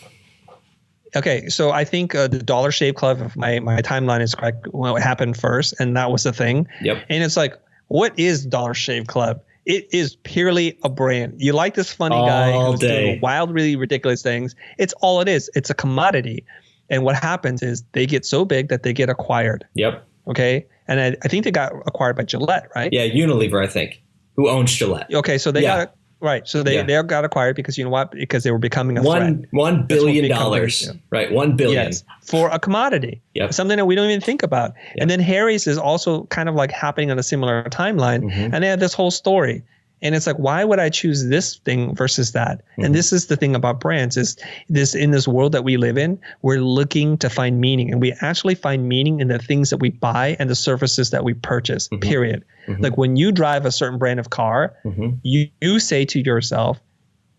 Okay, so I think uh, the Dollar Shave Club, if my my timeline is correct, well, it happened first, and that was the thing. Yep. And it's like, what is Dollar Shave Club? It is purely a brand. You like this funny guy who's day. doing wild, really ridiculous things. It's all it is. It's a commodity. And what happens is they get so big that they get acquired. Yep. Okay. And I, I think they got acquired by Gillette, right? Yeah. Unilever, I think, who owns Gillette. Okay. So they Yeah. got right. So they, Yeah. they got acquired because you know what? Because they were becoming a threat. One one what billion dollars. do. Right. One billion. Yes, for a commodity. Yep. Something that we don't even think about. Yep. And then Harry's is also kind of like happening on a similar timeline. Mhm. And they have this whole story. And it's like, why would I choose this thing versus that? Mhm. And this is the thing about brands is this in this world that we live in, we're looking to find meaning. And we actually find meaning in the things that we buy and the services that we purchase, Mhm. period. Mhm. Like when you drive a certain brand of car, Mhm. you, you say to yourself,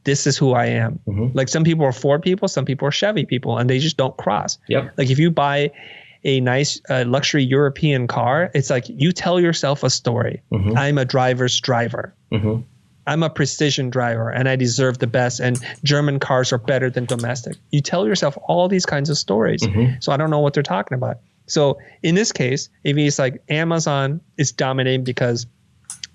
this is who I am. Mhm. Like some people are Ford people, some people are Chevy people, and they just don't cross. Yep. Like if you buy a nice uh, luxury European car, it's like you tell yourself a story. Mhm. I'm a driver's driver. Mhm. I'm a precision driver and I deserve the best and German cars are better than domestic. You tell yourself all these kinds of stories. Mhm. So I don't know what they're talking about. So in this case, if it's like Amazon is dominating because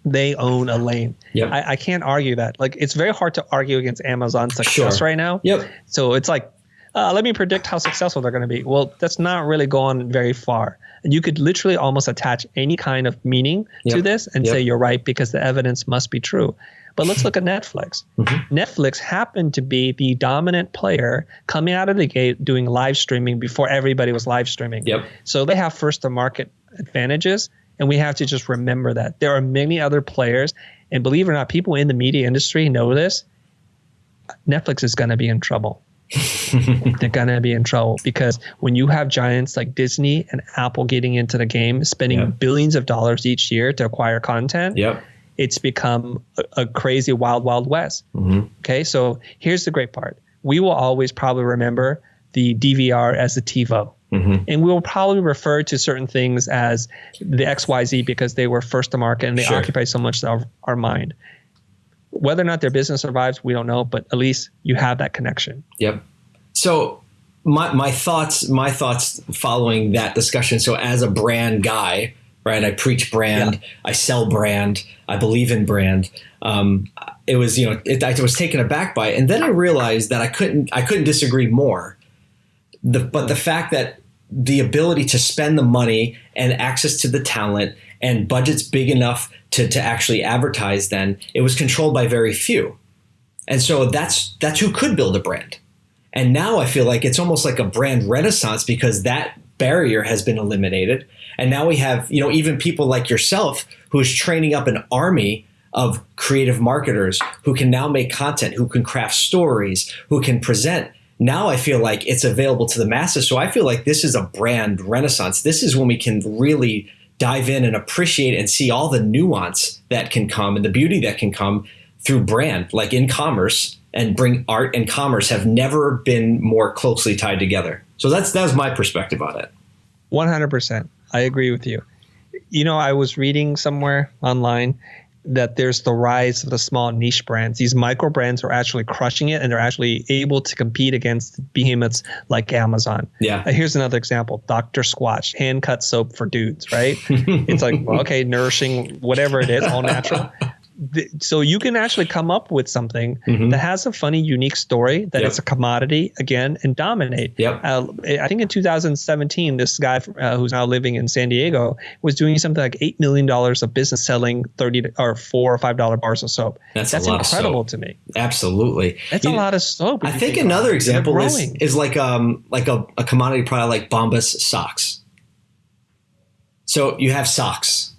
they own a lane. Yep. I, I can't argue that. Like it's very hard to argue against Amazon's success Sure. right now. Yep. So it's like, uh, let me predict how successful they're going to be. Well, that's not really going very far. And you could literally almost attach any kind of meaning to this and Yep. say you're right because the evidence must be true. But let's look at Netflix. Mhm. Netflix happened to be the dominant player coming out of the gate doing live streaming before everybody was live streaming. Yep. So they have first to market advantages. And we have to just remember that. There are many other players. And believe it or not, people in the media industry know this. Netflix is going to be in trouble. <laughs> They're going to be in trouble because when you have giants like Disney and Apple getting into the game, spending Yeah. billions of dollars each year to acquire content, Yep. it's become a, a crazy wild, wild west. Mhm. Okay, so here's the great part. We will always probably remember the DVR as the TiVo. Mm-hmm. And we'll probably refer to certain things as the XYZ because they were first to market and they sure. occupy so much of our mind. Whether or not their business survives, we don't know, but at least you have that connection. Yep. So my my thoughts my thoughts following that discussion. So as a brand guy, right? I preach brand, yeah. I sell brand, I believe in brand. Um, it was you know it, I was taken aback by it, and then I realized that I couldn't I couldn't disagree more. The, but the fact that the ability to spend the money and access to the talent and budgets big enough to, to actually advertise then it was controlled by very few and so that's that's who could build a brand and now i feel like it's almost like a brand renaissance because that barrier has been eliminated and now we have you know even people like yourself who's training up an army of creative marketers who can now make content who can craft stories who can present now I feel like it's available to the masses. So I feel like this is a brand renaissance. This is when we can really dive in and appreciate and see all the nuance that can come and the beauty that can come through brand, like in commerce and bring art and commerce have never been more closely tied together. So that's that's my perspective on it. 100%. I agree with you. You know, I was reading somewhere online that there's the rise of the small niche brands. These micro brands are actually crushing it and they're actually able to compete against behemoths like Amazon. Yeah. Uh, here's another example Dr. Squatch, hand cut soap for dudes, right? <laughs> it's like, well, okay, nourishing, whatever it is, all natural <laughs> so you can actually come up with something mm-hmm. that has a funny, unique story that yep. it's a commodity again and dominate. Yep. Uh, I think in 2017, this guy uh, who's now living in San Diego was doing something like eight million dollars of business selling 30 or four or five dollar bars of soap. That's, That's incredible to me. Absolutely. That's you a lot of soap. I think, think another example is, is like um like a, a commodity product like Bombas socks. So you have socks.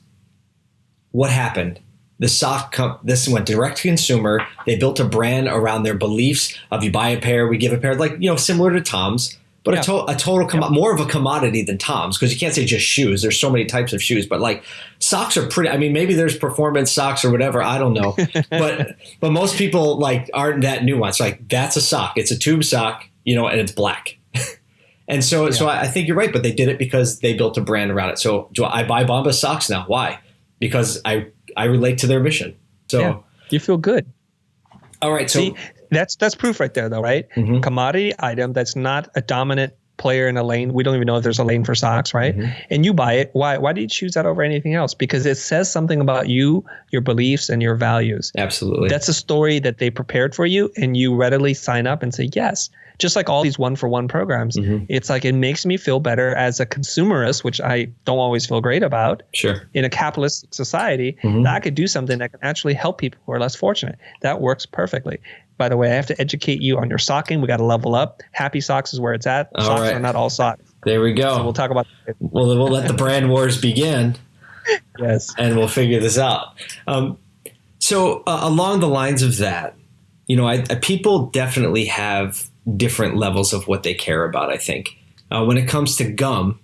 What happened? The sock com- this went direct to consumer. They built a brand around their beliefs of you buy a pair we give a pair like you know similar to tom's but yeah. a, to- a, total com- yeah. more of a commodity than tom's because you can't say just shoes. There's so many types of shoes but like socks are pretty i mean maybe there's performance socks or whatever i don't know <laughs> but but most people like aren't that nuanced. Like that's a sock. It's a tube sock you know and it's black. <laughs> And so yeah. so I, I think you're right but they did it because they built a brand around it. So do i buy bombas socks now? Why? Because i I relate to their mission. So yeah, you feel good. All right. So See, that's that's proof right there, though, right? Mm-hmm. Commodity item that's not a dominant player in a lane. We don't even know if there's a lane for socks, right? Mm-hmm. And you buy it. Why? Why do you choose that over anything else? Because it says something about you, your beliefs, and your values. Absolutely. That's a story that they prepared for you, and you readily sign up and say yes just like all these one for one programs, mm-hmm. it's like it makes me feel better as a consumerist, which I don't always feel great about. Sure. In a capitalist society, mm-hmm. that I could do something that can actually help people who are less fortunate. That works perfectly. By the way, I have to educate you on your socking. We got to level up. Happy Socks is where it's at. All socks right. are not all socks. There we go. So we'll talk about. Well, we'll let the brand <laughs> wars begin. yes. And we'll figure this out. Um, so uh, along the lines of that, you know, I, I, people definitely have different levels of what they care about. I think uh, when it comes to gum,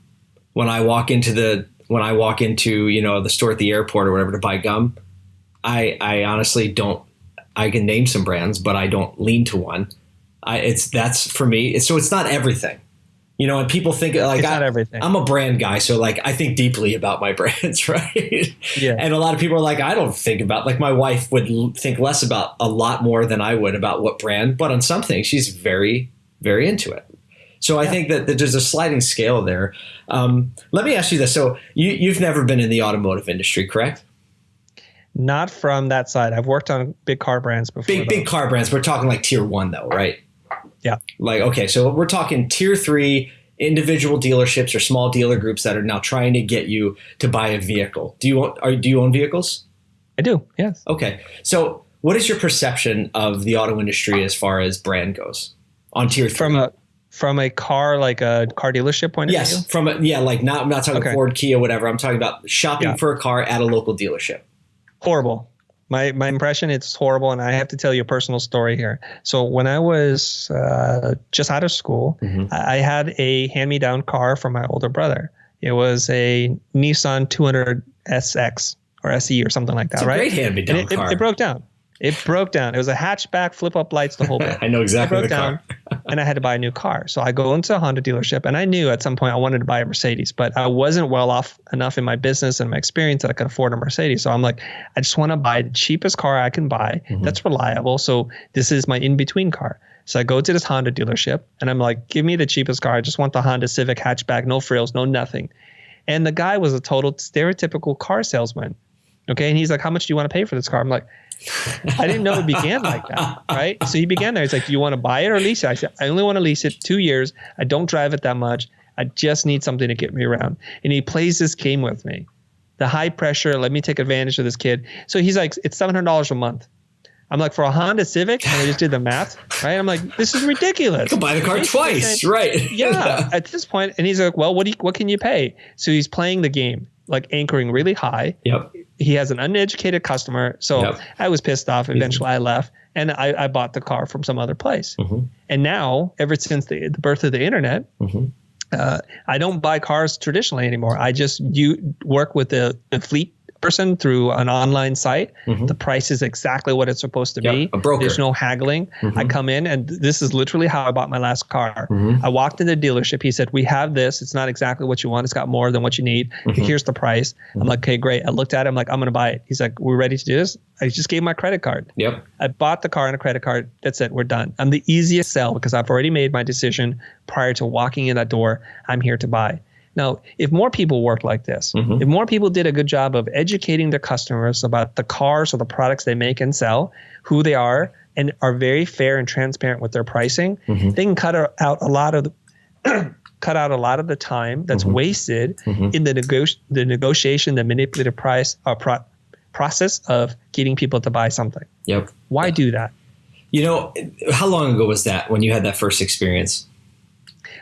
when I walk into the when I walk into you know the store at the airport or whatever to buy gum, I I honestly don't. I can name some brands, but I don't lean to one. I, it's that's for me. It's, so it's not everything. You know, and people think like it's I, not everything. I'm a brand guy, so like I think deeply about my <laughs> brands, right? Yeah. And a lot of people are like, I don't think about like my wife would think less about a lot more than I would about what brand, but on something she's very, very into it. So I think that, that, there's a sliding scale there. Um, let me ask you this: so you, you've never been in the automotive industry, correct? Not from that side. I've worked on big car brands before. Big though. big car brands. We're talking like tier one, though, right? Yeah. Like, okay, so we're talking tier three individual dealerships or small dealer groups that are now trying to get you to buy a vehicle. Do you own, are, do you own vehicles? I do. Yes. Okay. So, what is your perception of the auto industry as far as brand goes on tier three? From a from a car like a car dealership point of view? Yes, from a, yeah, like not I'm not talking okay. Ford, Kia, whatever. I'm talking about shopping yeah. for a car at a local dealership. Horrible. My my impression it's horrible and i have to tell you a personal story here. So when i was uh, just out of school mm-hmm. I, had a hand-me-down car from my older brother. It was a nissan 200 sx or se or something like that it's right? great hand-me-down it, car. It, it, broke down It broke down. It was a hatchback, flip up lights, the whole <laughs> bit. I know exactly It broke the down, car. and I had to buy a new car. So I go into a Honda dealership, and I knew at some point I wanted to buy a Mercedes, but I wasn't well off enough in my business and my experience that I could afford a Mercedes. So I'm like, I just want to buy the cheapest car I can buy Mm-hmm. that's reliable. So this is my in between car. So I go to this Honda dealership, and I'm like, give me the cheapest car. I just want the Honda Civic hatchback, no frills, no nothing. And the guy was a total stereotypical car salesman. Okay. And he's like, How much do you want to pay for this car? I'm like, I didn't know it began like that. Right. So he began there. He's like, Do you want to buy it or lease it? I said, I only want to lease it two years. I don't drive it that much. I just need something to get me around. And he plays this game with me. The high pressure, let me take advantage of this kid. So he's like, It's $700 a month. I'm like, For a Honda Civic? And I just did the math. Right. I'm like, This is ridiculous. You Could buy the car twice, right? yeah, <laughs> at this point, and he's like, "Well, what do you, what can you pay?" So he's playing the game, like anchoring really high. Yep. He has an uneducated customer, so Yep. I was pissed off. Eventually, I left, and I, I bought the car from some other place. Mhm. And now, ever since the, the birth of the internet, Mhm. uh, I don't buy cars traditionally anymore. I just you work with the, the fleet person through an online site. Mhm. The price is exactly what it's supposed to Yep, be. a broker. There's no haggling. I Mhm. come in, and this is literally how I bought my last car. Mhm. I walked in the dealership. He said, "We have this. It's not exactly what you want. It's got more than what you need. Mm-hmm. Here's the price." I'm like, "Okay, great." I looked at him like, "I'm going to buy it." He's like, "We're ready to do this." I just gave my credit card. Yep. I bought the car and a credit card. That's it. We're done. I'm the easiest sell because I've already made my decision prior to walking in that door. I'm here to buy. Now, if more people worked like this, Mhm. if more people did a good job of educating their customers about the cars or the products they make and sell, who they are, and are very fair and transparent with their pricing, Mhm. they can cut out a lot of the <clears throat> cut out a lot of the time that's wasted Mhm. in the nego- the negotiation, the manipulative price uh, pro- process of getting people to buy something. Yep. Why do that? You know, how long ago was that when you had that first experience?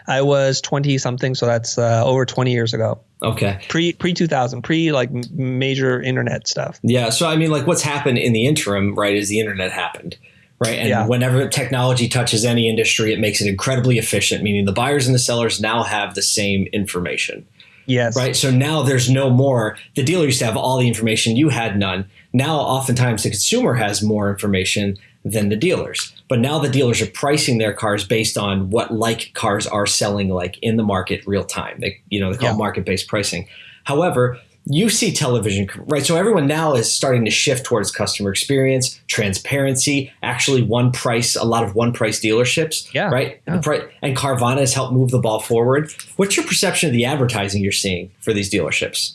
I was 20 something, so that's uh, over 20 years ago. Okay. Pre pre 2000, pre like major internet stuff. Yeah. So I mean, like, what's happened in the interim, right? Is the internet happened, right? And Yeah. whenever technology touches any industry, it makes it incredibly efficient. Meaning the buyers and the sellers now have the same information, Yes. right? So now there's no more. The dealer used to have all the information; you had none. Now, oftentimes, the consumer has more information than the dealers. But now the dealers are pricing their cars based on what like cars are selling like in the market real time. They you know they call Yeah. market based pricing. However, you see television right so everyone now is starting to shift towards customer experience transparency actually one price a lot of one price dealerships Yeah. right Yeah. And carvana has helped move the ball forward what's your perception of the advertising you're seeing for these dealerships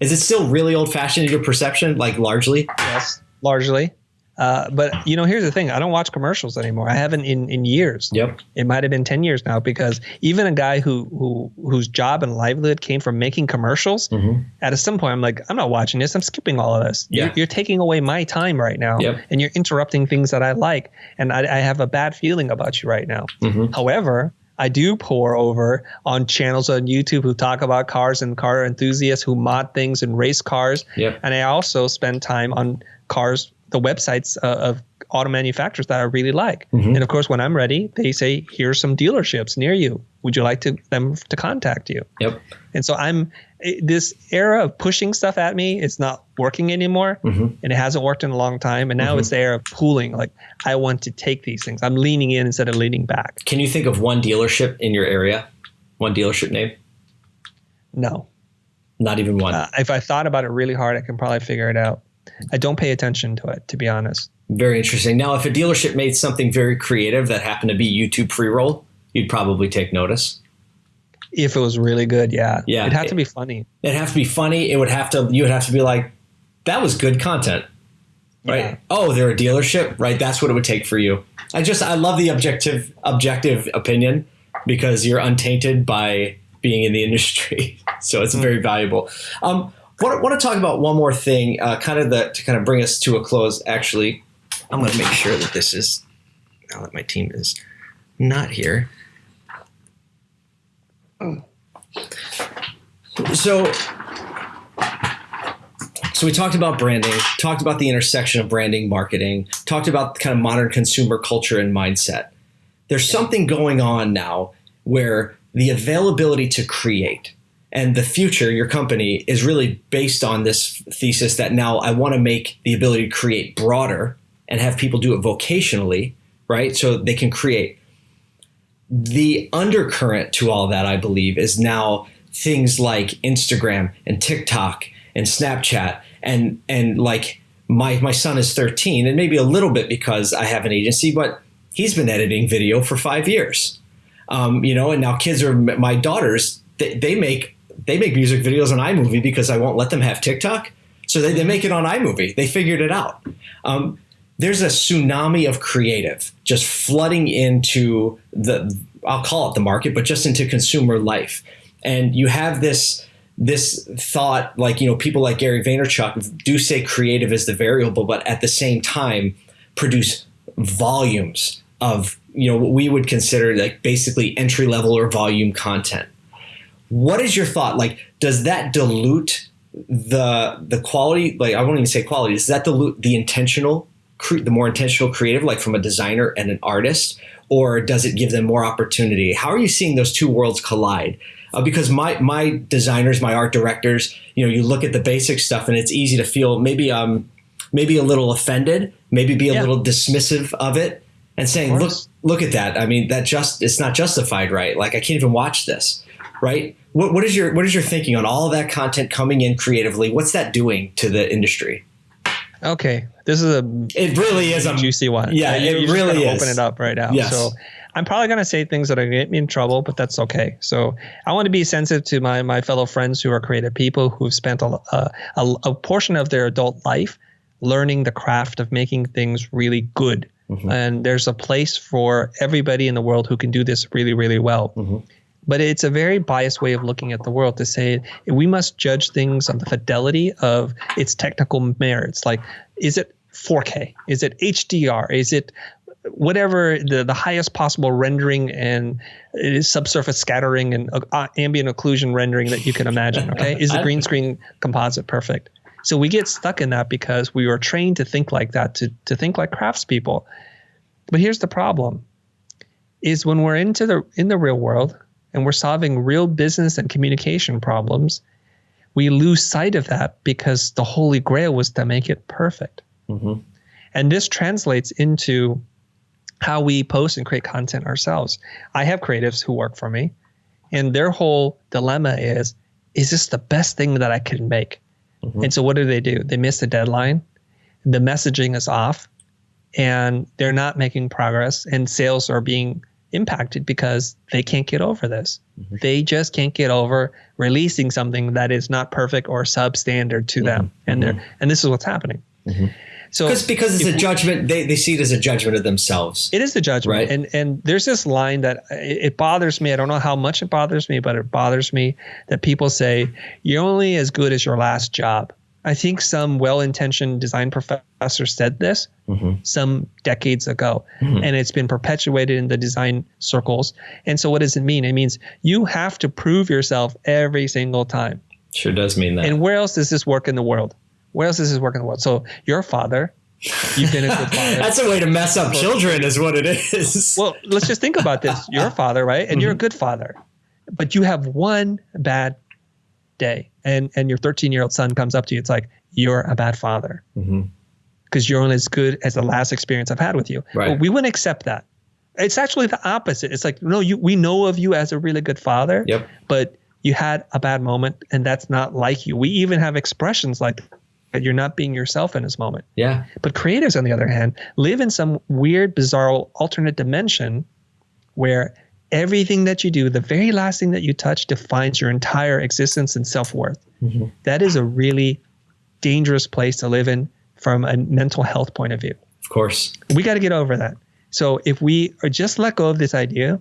is it still really old fashioned in your perception like largely Yes. Largely. Uh, but you know, here's the thing: I don't watch commercials anymore. I haven't in, in years. yep It might have been ten years now because even a guy who who whose job and livelihood came from making commercials, Mhm. at some point, I'm like, I'm not watching this. I'm skipping all of this. Yeah. You're, you're taking away my time right now, Yep. and you're interrupting things that I like, and I, I have a bad feeling about you right now. Mhm. However, I do pore over on channels on YouTube who talk about cars and car enthusiasts who mod things and race cars. Yep. And I also spend time on cars, the websites uh, of auto manufacturers that I really like. Mhm. And of course, when I'm ready, they say, "Here's some dealerships near you. Would you like to them to contact you?" yep And so I'm eh, this era of pushing stuff at me. It's not working anymore, Mhm. and it hasn't worked in a long time. And now it's the era of pooling. Like I want to take these things. I'm leaning in instead of leaning back. can you think of one dealership in your area one dealership name No. not even one Uh, if I thought about it really hard, I can probably figure it out. I don't pay attention to it, to be honest. Very interesting. Now, if a dealership made something very creative that happened to be YouTube pre roll, you'd probably take notice. If it was really good, yeah, Yeah. it'd have to be funny. It'd have to be funny. It would have to. You would have to be like, that was good content, right? Yeah. Oh, they're a dealership, right? That's what it would take for you. I just I love the objective objective opinion because you're untainted by being in the <laughs> industry, so it's very valuable. Um, want, want to talk about one more thing, uh, kind of the to kind of bring us to a close. Actually, I'm going to make sure that this is now that my team is not here. So, so we talked about branding, talked about the intersection of branding, marketing, talked about kind of modern consumer culture and mindset. There's something going on now where the availability to create and the future, your company, is really based on this thesis that now I want to make the ability to create broader and have people do it vocationally, right? So they can create. The undercurrent to all that, I believe, is now things like Instagram and TikTok and Snapchat and and like my my son is 13 and maybe a little bit because I have an agency, but he's been editing video for five years. Um, you know, and now kids are my daughters. They, they make they make music videos on iMovie because I won't let them have TikTok. So they, they make it on iMovie. They figured it out. Um, there's a tsunami of creative just flooding into the I'll call it the market, but just into consumer life. And you have this this thought, like you know, people like Gary Vaynerchuk do say creative is the variable, but at the same time produce volumes of you know what we would consider like basically entry level or volume content. What is your thought? Like, does that dilute the the quality? Like, I won't even say quality. Does that dilute the intentional, the more intentional creative, like from a designer and an artist, or does it give them more opportunity? How are you seeing those two worlds collide? Uh, because my my designers, my art directors, you know, you look at the basic stuff and it's easy to feel maybe um maybe a little offended, maybe be a yeah. little dismissive of it, and saying, look look at that. I mean, that just it's not justified, right? Like I can't even watch this, right? What what is your what is your thinking on all of that content coming in creatively? What's that doing to the industry? Okay, this is a it really is a juicy one. Yeah, it really is. Open it up right now. Yes. So I'm probably going to say things that are going to get me in trouble, but that's okay. So I want to be sensitive to my my fellow friends who are creative people who've spent a, a, a portion of their adult life learning the craft of making things really good. Mm-hmm. And there's a place for everybody in the world who can do this really, really well. Mm-hmm. But it's a very biased way of looking at the world to say we must judge things on the fidelity of its technical merits. Like, is it 4K? Is it HDR? Is it whatever the, the highest possible rendering and subsurface scattering and uh, ambient occlusion rendering that you can imagine. Okay, <laughs> is the green screen composite perfect? So we get stuck in that because we were trained to think like that, to to think like craftspeople. But here's the problem: is when we're into the in the real world and we're solving real business and communication problems, we lose sight of that because the holy grail was to make it perfect. Mm-hmm. And this translates into how we post and create content ourselves. I have creatives who work for me, and their whole dilemma is is this the best thing that I can make? Mm-hmm. And so what do they do? They miss the deadline, the messaging is off, and they're not making progress, and sales are being impacted because they can't get over this. Mm-hmm. They just can't get over releasing something that is not perfect or substandard to mm-hmm. them. And they're and this is what's happening. Mm-hmm. So because because it's a judgment, they, they see it as a judgment of themselves. It is a judgment, right? And and there's this line that it bothers me. I don't know how much it bothers me, but it bothers me that people say you're only as good as your last job. I think some well-intentioned design professor said this mm-hmm. some decades ago, mm-hmm. and it's been perpetuated in the design circles. And so, what does it mean? It means you have to prove yourself every single time. Sure does mean that. And where else does this work in the world? where else does this work in the world? So your father, you've been a good <laughs> father. That's a way to mess up children, is what it is. well, let's just think about this. You're a father, right? And mm-hmm. you're a mm-hmm. good father, but you have one bad day, and and your 13 year old son comes up to you. It's like you're a bad father because mm-hmm. you're only as good as the last experience I've had with you. Right. Well, we wouldn't accept that. It's actually the opposite. It's like no, you we know of you as a really good father. Yep. But you had a bad moment, and that's not like you. We even have expressions like that you're not being yourself in this moment. Yeah. But creatives, on the other hand, live in some weird, bizarre, alternate dimension where everything that you do, the very last thing that you touch, defines your entire existence and self worth. Mm-hmm. That is a really dangerous place to live in from a mental health point of view. Of course. We got to get over that. So if we are just let go of this idea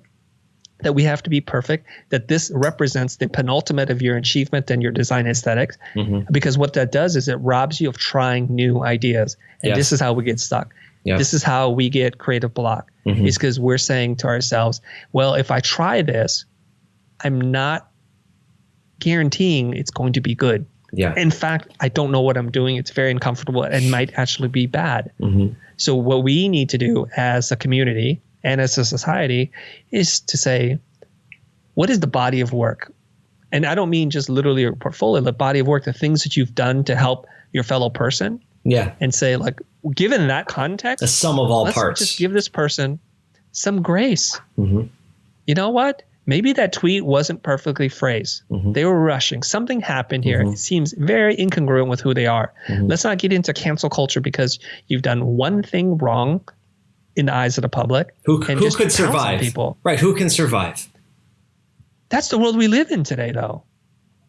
that we have to be perfect, that this represents the penultimate of your achievement and your design esthetics mm-hmm. Because what that does is it robs you of trying new ideas. And yes. this is how we get stuck. Yes. This is how we get creative block. Mm-hmm. Is because we're saying to ourselves, well, if I try this, I'm not guaranteeing it's going to be good. Yeah. In fact, I don't know what I'm doing. It's very uncomfortable and might actually be bad. Mm-hmm. So what we need to do as a community and as a society is to say, what is the body of work? And I don't mean just literally your portfolio, the body of work, the things that you've done to help your fellow person. Yeah. And say, like, given that context, the sum of all let's parts. just give this person some grace. Mhm. You know what? Maybe that tweet wasn't perfectly phrased. Mhm. They were rushing. Something happened here. Mhm. It seems very incongruent with who they are. Mhm. Let's not get into cancel culture because you've done one thing wrong in the eyes of the public. Who, who could survive? people. Right. Who can survive? That's the world we live in today, though.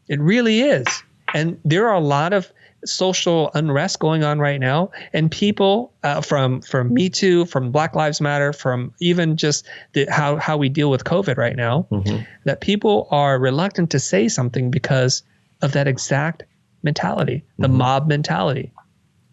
It really is. And there are a lot of social unrest going on right now, and people uh, from from Me Too, from Black Lives Matter, from even just the, how how we deal with COVID right now, Mhm. that people are reluctant to say something because of that exact mentality, the mob mentality.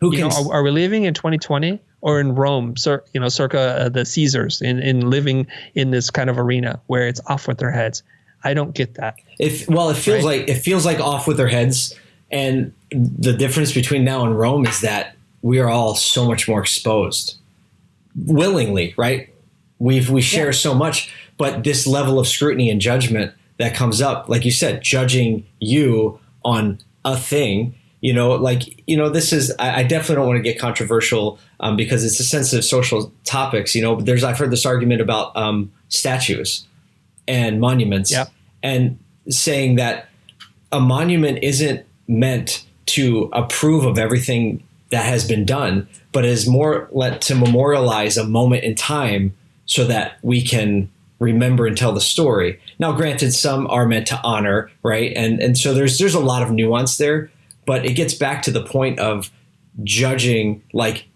Who You can? know, are, are we living in 2020 or in Rome, cir- you know, circa uh, the Caesars, in, in living in this kind of arena where it's off with their heads? I don't get that. If well, it feels Right. like it feels like off with their heads. And the difference between now and Rome is that we are all so much more exposed, willingly, right? We've we share Yeah. so much, but this level of scrutiny and judgment that comes up, like you said, judging you on a thing. You know, like you know, this is. I, I definitely don't want to get controversial um, because it's a sensitive social topics. You know, but there's I've heard this argument about um, statues and monuments, Yep. and saying that a monument isn't meant to approve of everything that has been done, but is more let to memorialize a moment in time so that we can remember and tell the story. Now, granted, some are meant to honor, right? And and so there's there's a lot of nuance there, but it gets back to the point of judging like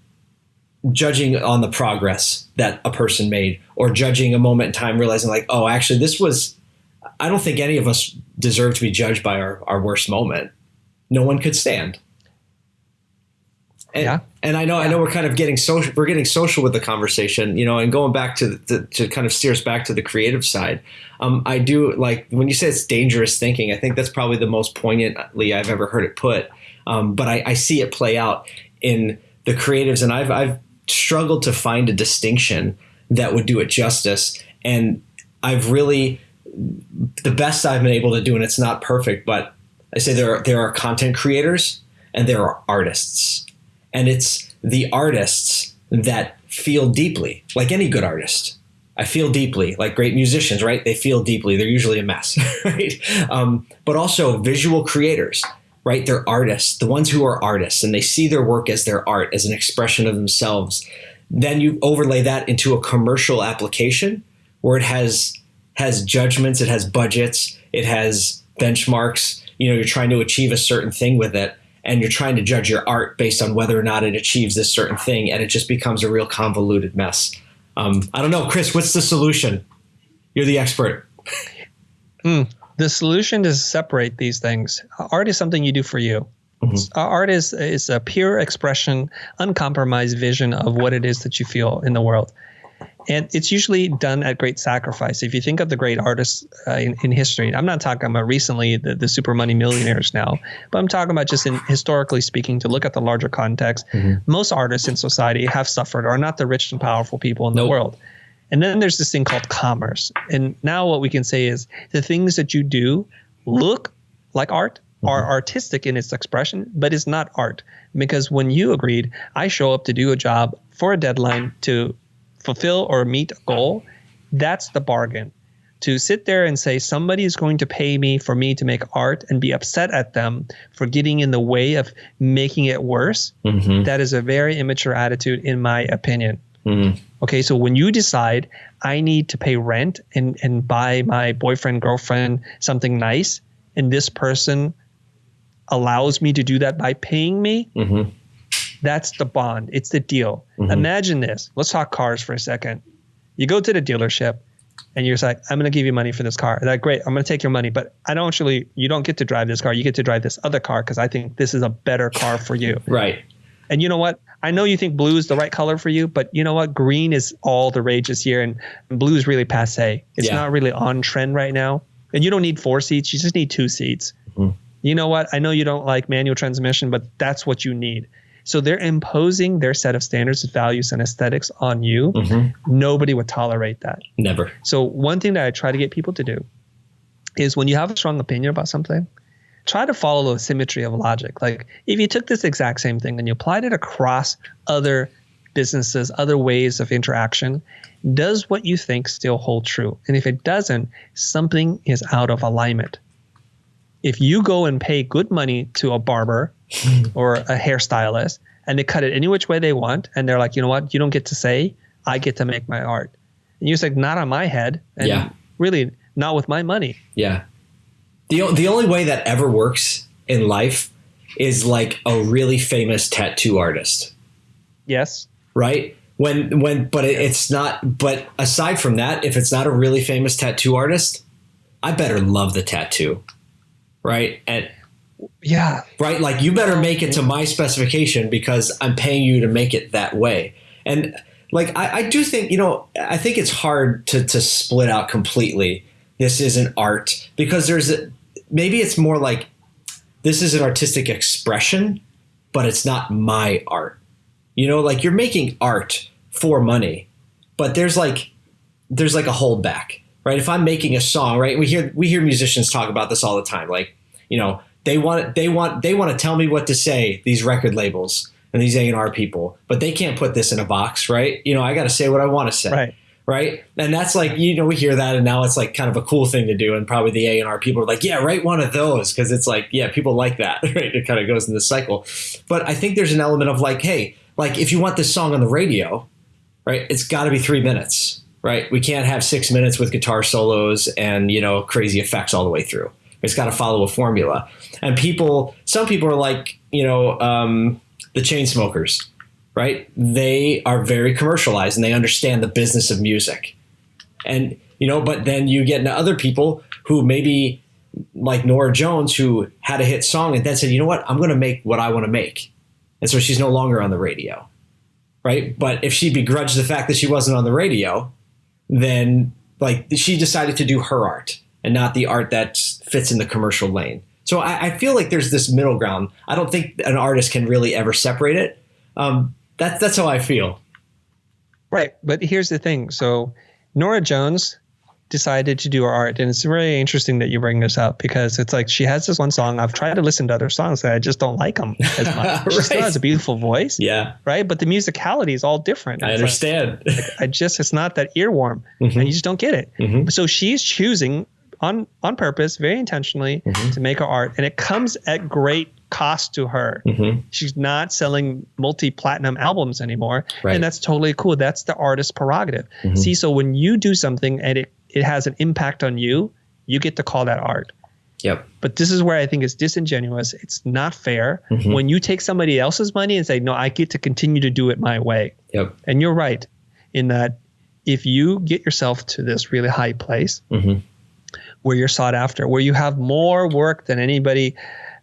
judging on the progress that a person made or judging a moment in time realizing like oh actually this was i don't think any of us deserve to be judged by our, our worst moment no one could stand. And, Yeah. and i know i know we're kind of getting social we're getting social with the conversation you know and going back to the, to kind of steer us back to the creative side. Um, i do like when you say it's dangerous thinking i think that's probably the most poignantly i've ever heard it put. Um, but I, I see it play out in the creatives and i've i've struggled to find a distinction that would do it justice. And i've really the best i've been able to do and it's not perfect but i say there are there are content creators and there are artists. And it's the artists that feel deeply like any good artist. I feel deeply like great musicians right? They feel deeply. They're usually a mess <laughs> right? Um, but also visual creators right? They're artists the ones who are artists and they see their work as their art as an expression of themselves. Then you overlay that into a commercial application where it has has judgments it has budgets it has benchmarks you know you're trying to achieve a certain thing with it and you're trying to judge your art based on whether or not it achieves this certain thing and it just becomes a real convoluted mess um, i don't know chris what's the solution you're the expert The solution is separate these things. Art is something you do for you. Mhm. Uh, Art is is a pure expression, uncompromised vision of what it is that you feel in the world. And it's usually done at great sacrifice. If you think of the great artists uh, in, in history, I'm not talking about recently the, the super money millionaires now, but I'm talking about just in historically speaking, to look at the larger context. Most artists in society have suffered, are not the rich and powerful people in the world. And then there's this thing called commerce. And now what we can say is the things that you do look like art, are artistic in its expression, but it's not art. Because when you agreed, I show up to do a job for a deadline to fulfill or meet a goal, that's the bargain. To sit there and say somebody is going to pay me for me to make art and be upset at them for getting in the way of making it worse, mm-hmm. that is a very immature attitude, in my opinion. Mm-hmm. Okay, so when you decide I need to pay rent and, and buy my boyfriend, girlfriend something nice, and this person allows me to do that by paying me, Mm-hmm. That's the bond. It's the deal. Mhm. Imagine this. Let's talk cars for a second. You go to the dealership and you're like, I'm going to give you money for this car. They're like, great, I'm going to take your money, but I don't actually, you don't get to drive this car. You get to drive this other car because I think this is a better car for you. <laughs> right And you know what? I know you think blue is the right color for you, but you know what? Green is all the rage this year, and blue is really passe. It's Yeah. not really on trend right now. And you don't need four seats; you just need two seats. Mhm. You know what? I know you don't like manual transmission, but that's what you need. So they're imposing their set of standards, values, and aesthetics on you. mm-hmm. Nobody would tolerate that. never So one thing that I try to get people to do is when you have a strong opinion about something, try to follow the symmetry of logic. Like if you took this exact same thing and you applied it across other businesses, other ways of interaction, does what you think still hold true? And if it doesn't, something is out of alignment. If you go and pay good money to a barber hmm. or a hairstylist and they cut it any which way they want, and they're like, you know what, you don't get to say, I get to make my art. And you're like not on my head. And Yeah. really, not with my money. Yeah. The, the only way that ever works in life is like a really famous tattoo artist, Yes. right? When when but it, it's not but aside from that, if it's not a really famous tattoo artist, I better love the tattoo. Right? And Yeah. right like you better make it to my specification because i'm paying you to make it that way and like i, I do think you know i think it's hard to, to split out completely this isn't art because there's a, maybe it's more like this is an artistic expression but it's not my art you know like you're making art for money but there's like there's like a holdback right? If i'm making a song right we hear we hear musicians talk about this all the time like you know they want they want they want to tell me what to say these record labels and these A&R people but they can't put this in a box right? You know I got to say what I want to say Right. right? And that's like you know we hear that and now it's like kind of a cool thing to do and probably the A&R people are like yeah write one of those because it's like yeah people like that <laughs> right? It kind of goes in this cycle. But I think there's an element of like hey like if you want this song on the radio right it's got to be 3 minutes right? We can't have 6 minutes with guitar solos and you know crazy effects all the way through. It's got to follow a formula. And people some people are like you know um, the Chainsmokers right? They are very commercialized and they understand the business of music. And you know but then you get into other people who maybe like Norah Jones who had a hit song and then said you know what? I'm going to make what i want to make. And so she's no longer on the radio right? But if she begrudged the fact that she wasn't on the radio then like she decided to do her art and not the art that fits in the commercial lane. So I, I feel like there's this middle ground. I don't think an artist can really ever separate it. Um, that's that's how I feel. Right. But here's the thing. So Norah Jones decided to do her art. And it's really interesting that you bring this up because it's like she has this one song. I've tried to listen to other songs that I just don't like them as <laughs> much. She still has a beautiful voice, Yeah, right? But the musicality is all different. I It's like- understand. <laughs> I just it's not that earworm, <laughs> and you just don't get it. Mhm. So she's choosing on on purpose, very intentionally, Mm-hmm. to make her art, and it comes at great cost to her. Mhm. She's not selling multi platinum albums anymore, Right. and that's totally cool. That's the artist's prerogative. Mhm. See, so when you do something and it it has an impact on you, you get to call that art. Yep. But this is where I think it's disingenuous. It's not fair Mhm. when you take somebody else's money and say, "No, I get to continue to do it my way." Yep. And you're right in that if you get yourself to this really high place Mhm. where you're sought after, where you have more work than anybody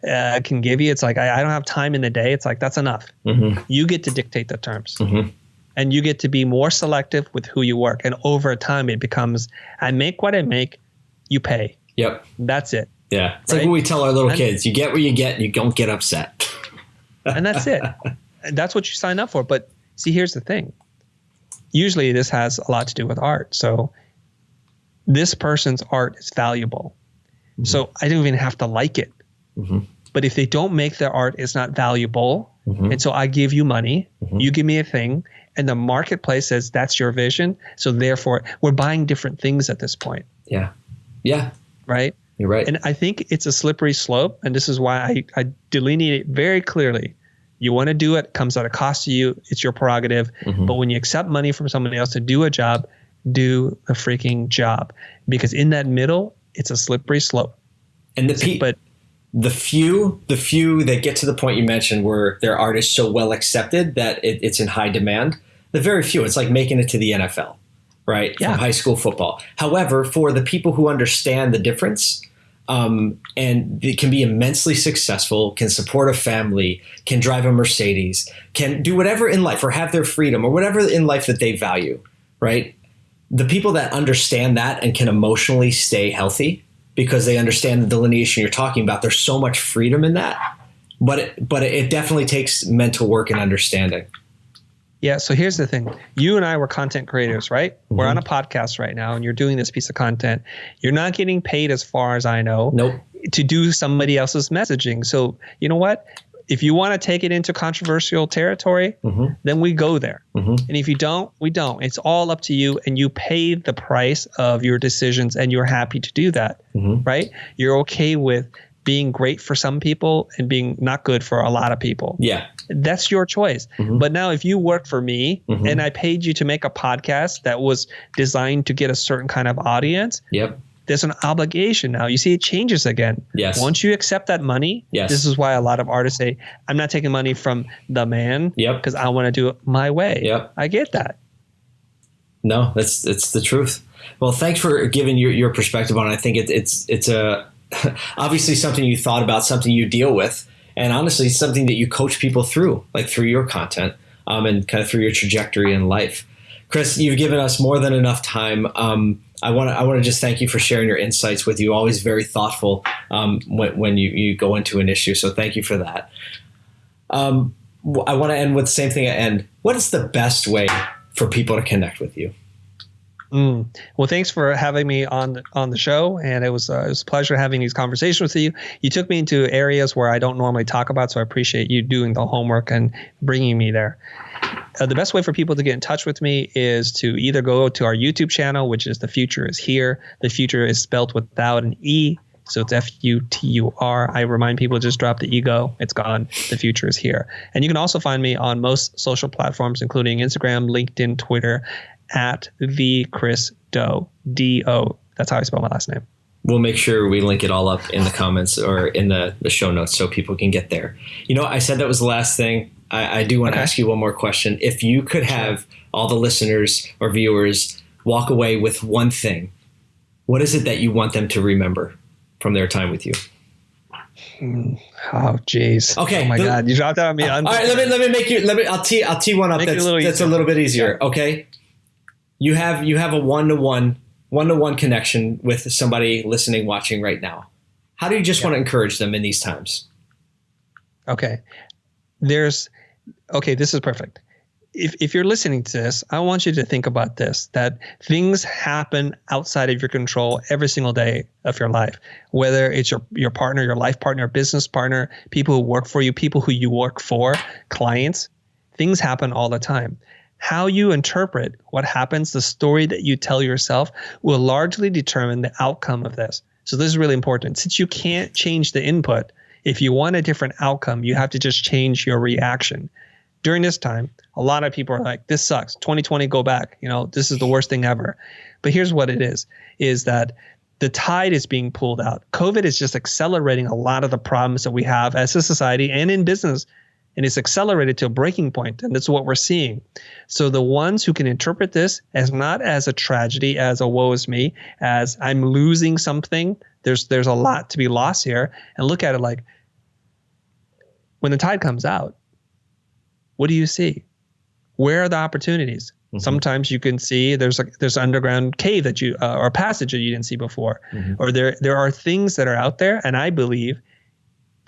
uh, can give you, it's like, I, I don't have time in the day. It's like, that's enough. Mhm. You get to dictate the terms Mhm. And you get to be more selective with who you work. And over time, it becomes, I make what I make, you pay. Yep. That's it. Yeah. It's like Right? what we tell our little And- kids: you get what you get, and you don't get upset. <laughs> and that's it. And that's what you sign up for. But see, here's the thing. Usually, this has a lot to do with art. So, this person's art is valuable. So I don't even have to like it. Mhm. But if they don't make their art, it's not valuable. Mhm. And so I give you money, Mhm. you give me a thing, and the marketplace says that's your vision. So therefore, we're buying different things at this point, Yeah. Yeah. right? You're right. And I think it's a slippery slope. And this is why I, I delineate it very clearly. You want to do it, comes at a cost to you, it's your prerogative. Mhm. But when you accept money from somebody else to do a job, do a freaking job. Because in that middle, it's a slippery slope. and the pe- But the few the few that get to the point you mentioned where their art is so well accepted that it, it's in high demand the very few. It's like making it to the nfl right? Yeah. from high school football. However for the people who understand the difference um, and they can be immensely successful can support a family can drive a mercedes can do whatever in life or have their freedom or whatever in life that they value right? The people that understand that and can emotionally stay healthy because they understand the delineation you're talking about. There's so much freedom in that, but it, but it definitely takes mental work and understanding. yeah, so here's the thing. You and I were content creators, right? We're Mhm. on a podcast right now and you're doing this piece of content. You're not getting paid as far as I know. Nope. to do somebody else's messaging. So, you know what? If you want to take it into controversial territory, mm-hmm. then we go there. Mm-hmm. And if you don't, we don't. It's all up to you, and you pay the price of your decisions, and you're happy to do that, mm-hmm. right? You're okay with being great for some people and being not good for a lot of people. Yeah. That's your choice. Mm-hmm. But now, if you work for me mm-hmm. and I paid you to make a podcast that was designed to get a certain kind of audience, yep there's an obligation now. You see, it changes again. Yes. Once you accept that money, yes. this is why a lot of artists say, I'm not taking money from the man. Yep. Because I want to do it my way. Yep. I get that. No, that's that's the truth. Well, thanks for giving your, your perspective on it. I think it, it's it's a <laughs> obviously something you thought about, something you deal with, and honestly, something that you coach people through, like through your content um, and kind of through your trajectory in life. Chris, you've given us more than enough time. Um, I want to I want to just thank you for sharing your insights with you. Always very thoughtful um, when, when you, you go into an issue. So thank you for that. Um, I want to end with the same thing. At end. What is the best way for people to connect with you? Mm. Well, thanks for having me on on the show, and it was uh, it was a pleasure having these conversations with you. You took me into areas where I don't normally talk about, so I appreciate you doing the homework and bringing me there. Uh, the best way for people to get in touch with me is to either go to our YouTube channel, which is The Futur is Here. The Futur is spelled without an E. So it's F U T U R. I remind people just drop the ego. It's gone. The Futur is here. And you can also find me on most social platforms, including Instagram, LinkedIn, Twitter, at the Chris Do. D O. That's how I spell my last name. We'll make sure we link it all up in the comments or in the, the show notes so people can get there. You know, I said that was the last thing. I, I do want to ask you one more question. If you could have all the listeners or viewers walk away with one thing, what is it that you want them to remember from their time with you? Hmm. Oh, jeez. Okay. Oh my the, God, you dropped that on me. all right, let me let me make you. Let me. I'll tee. I'll tee one up. Make that's a little, that's a little bit easier. Yeah. Okay. You have you have a one to one one to one connection with somebody listening, watching right now. How do you just yeah. want to encourage them in these times? Okay. There's okay, this is perfect. If, if you're listening to this, I want you to think about this that things happen outside of your control every single day of your life, whether it's your, your partner, your life partner, business partner, people who work for you, people who you work for, clients. Things happen all the time. How you interpret what happens, the story that you tell yourself, will largely determine the outcome of this. So, this is really important. Since you can't change the input, if you want a different outcome, you have to just change your reaction. During this time, a lot of people are like, this sucks. 2020, go back. You know, this is the worst thing ever. But here's what it is, is that the tide is being pulled out. COVID is just accelerating a lot of the problems that we have as a society and in business. And it's accelerated to a breaking point, and that's what we're seeing. So the ones who can interpret this as not as a tragedy, as a woe is me, as I'm losing something, there's there's a lot to be lost here and look at it like when the tide comes out what do you see where are the opportunities mm-hmm. sometimes you can see there's a there's an underground cave that you uh, or a passage that you didn't see before mm-hmm. or there there are things that are out there and i believe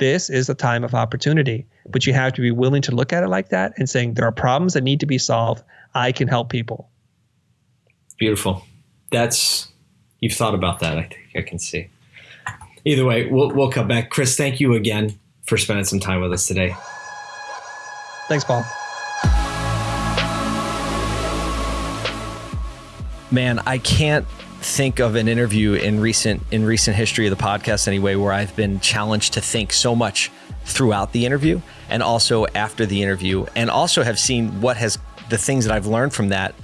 this is a time of opportunity but you have to be willing to look at it like that and saying there are problems that need to be solved i can help people beautiful that's you've thought about that i think i can see either way, we'll, we'll come back. Chris, thank you again for spending some time with us today. Thanks, Paul. Man, I can't think of an interview in recent in recent history of the podcast anyway where I've been challenged to think so much throughout the interview and also after the interview and also have seen what has the things that I've learned from that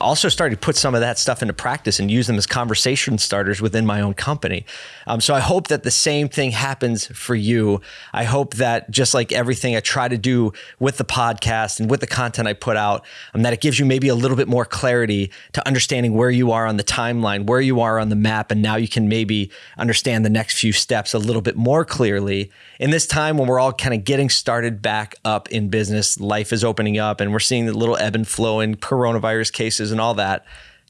also started to put some of that stuff into practice and use them as conversation starters within my own company. Um, so I hope that the same thing happens for you. I hope that just like everything I try to do with the podcast and with the content I put out, um, that it gives you maybe a little bit more clarity to understanding where you are on the timeline, where you are on the map, and now you can maybe understand the next few steps a little bit more clearly. In this time when we're all kind of getting started back up in business, life is opening up, and we're seeing the little ebb and flow in coronavirus cases and all that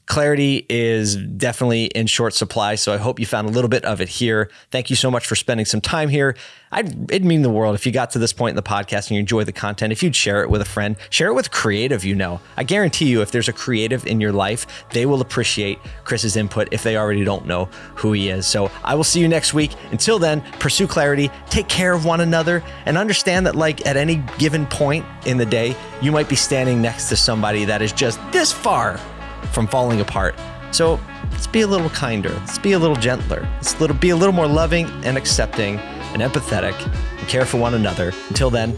clarity is definitely in short supply. So I hope you found a little bit of it here. Thank you so much for spending some time here. I'd, it'd mean the world if you got to this point in the podcast and you enjoy the content. If you'd share it with a friend, share it with creative you know. I guarantee you, if there's a creative in your life, they will appreciate Chris's input if they already don't know who he is. So I will see you next week. Until then, pursue clarity, take care of one another, and understand that, like, at any given point in the day, you might be standing next to somebody that is just this far from falling apart. So let's be a little kinder. Let's be a little gentler. Let's little, be a little more loving and accepting and empathetic and care for one another. Until then,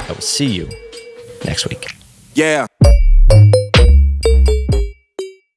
I will see you next week. Yeah.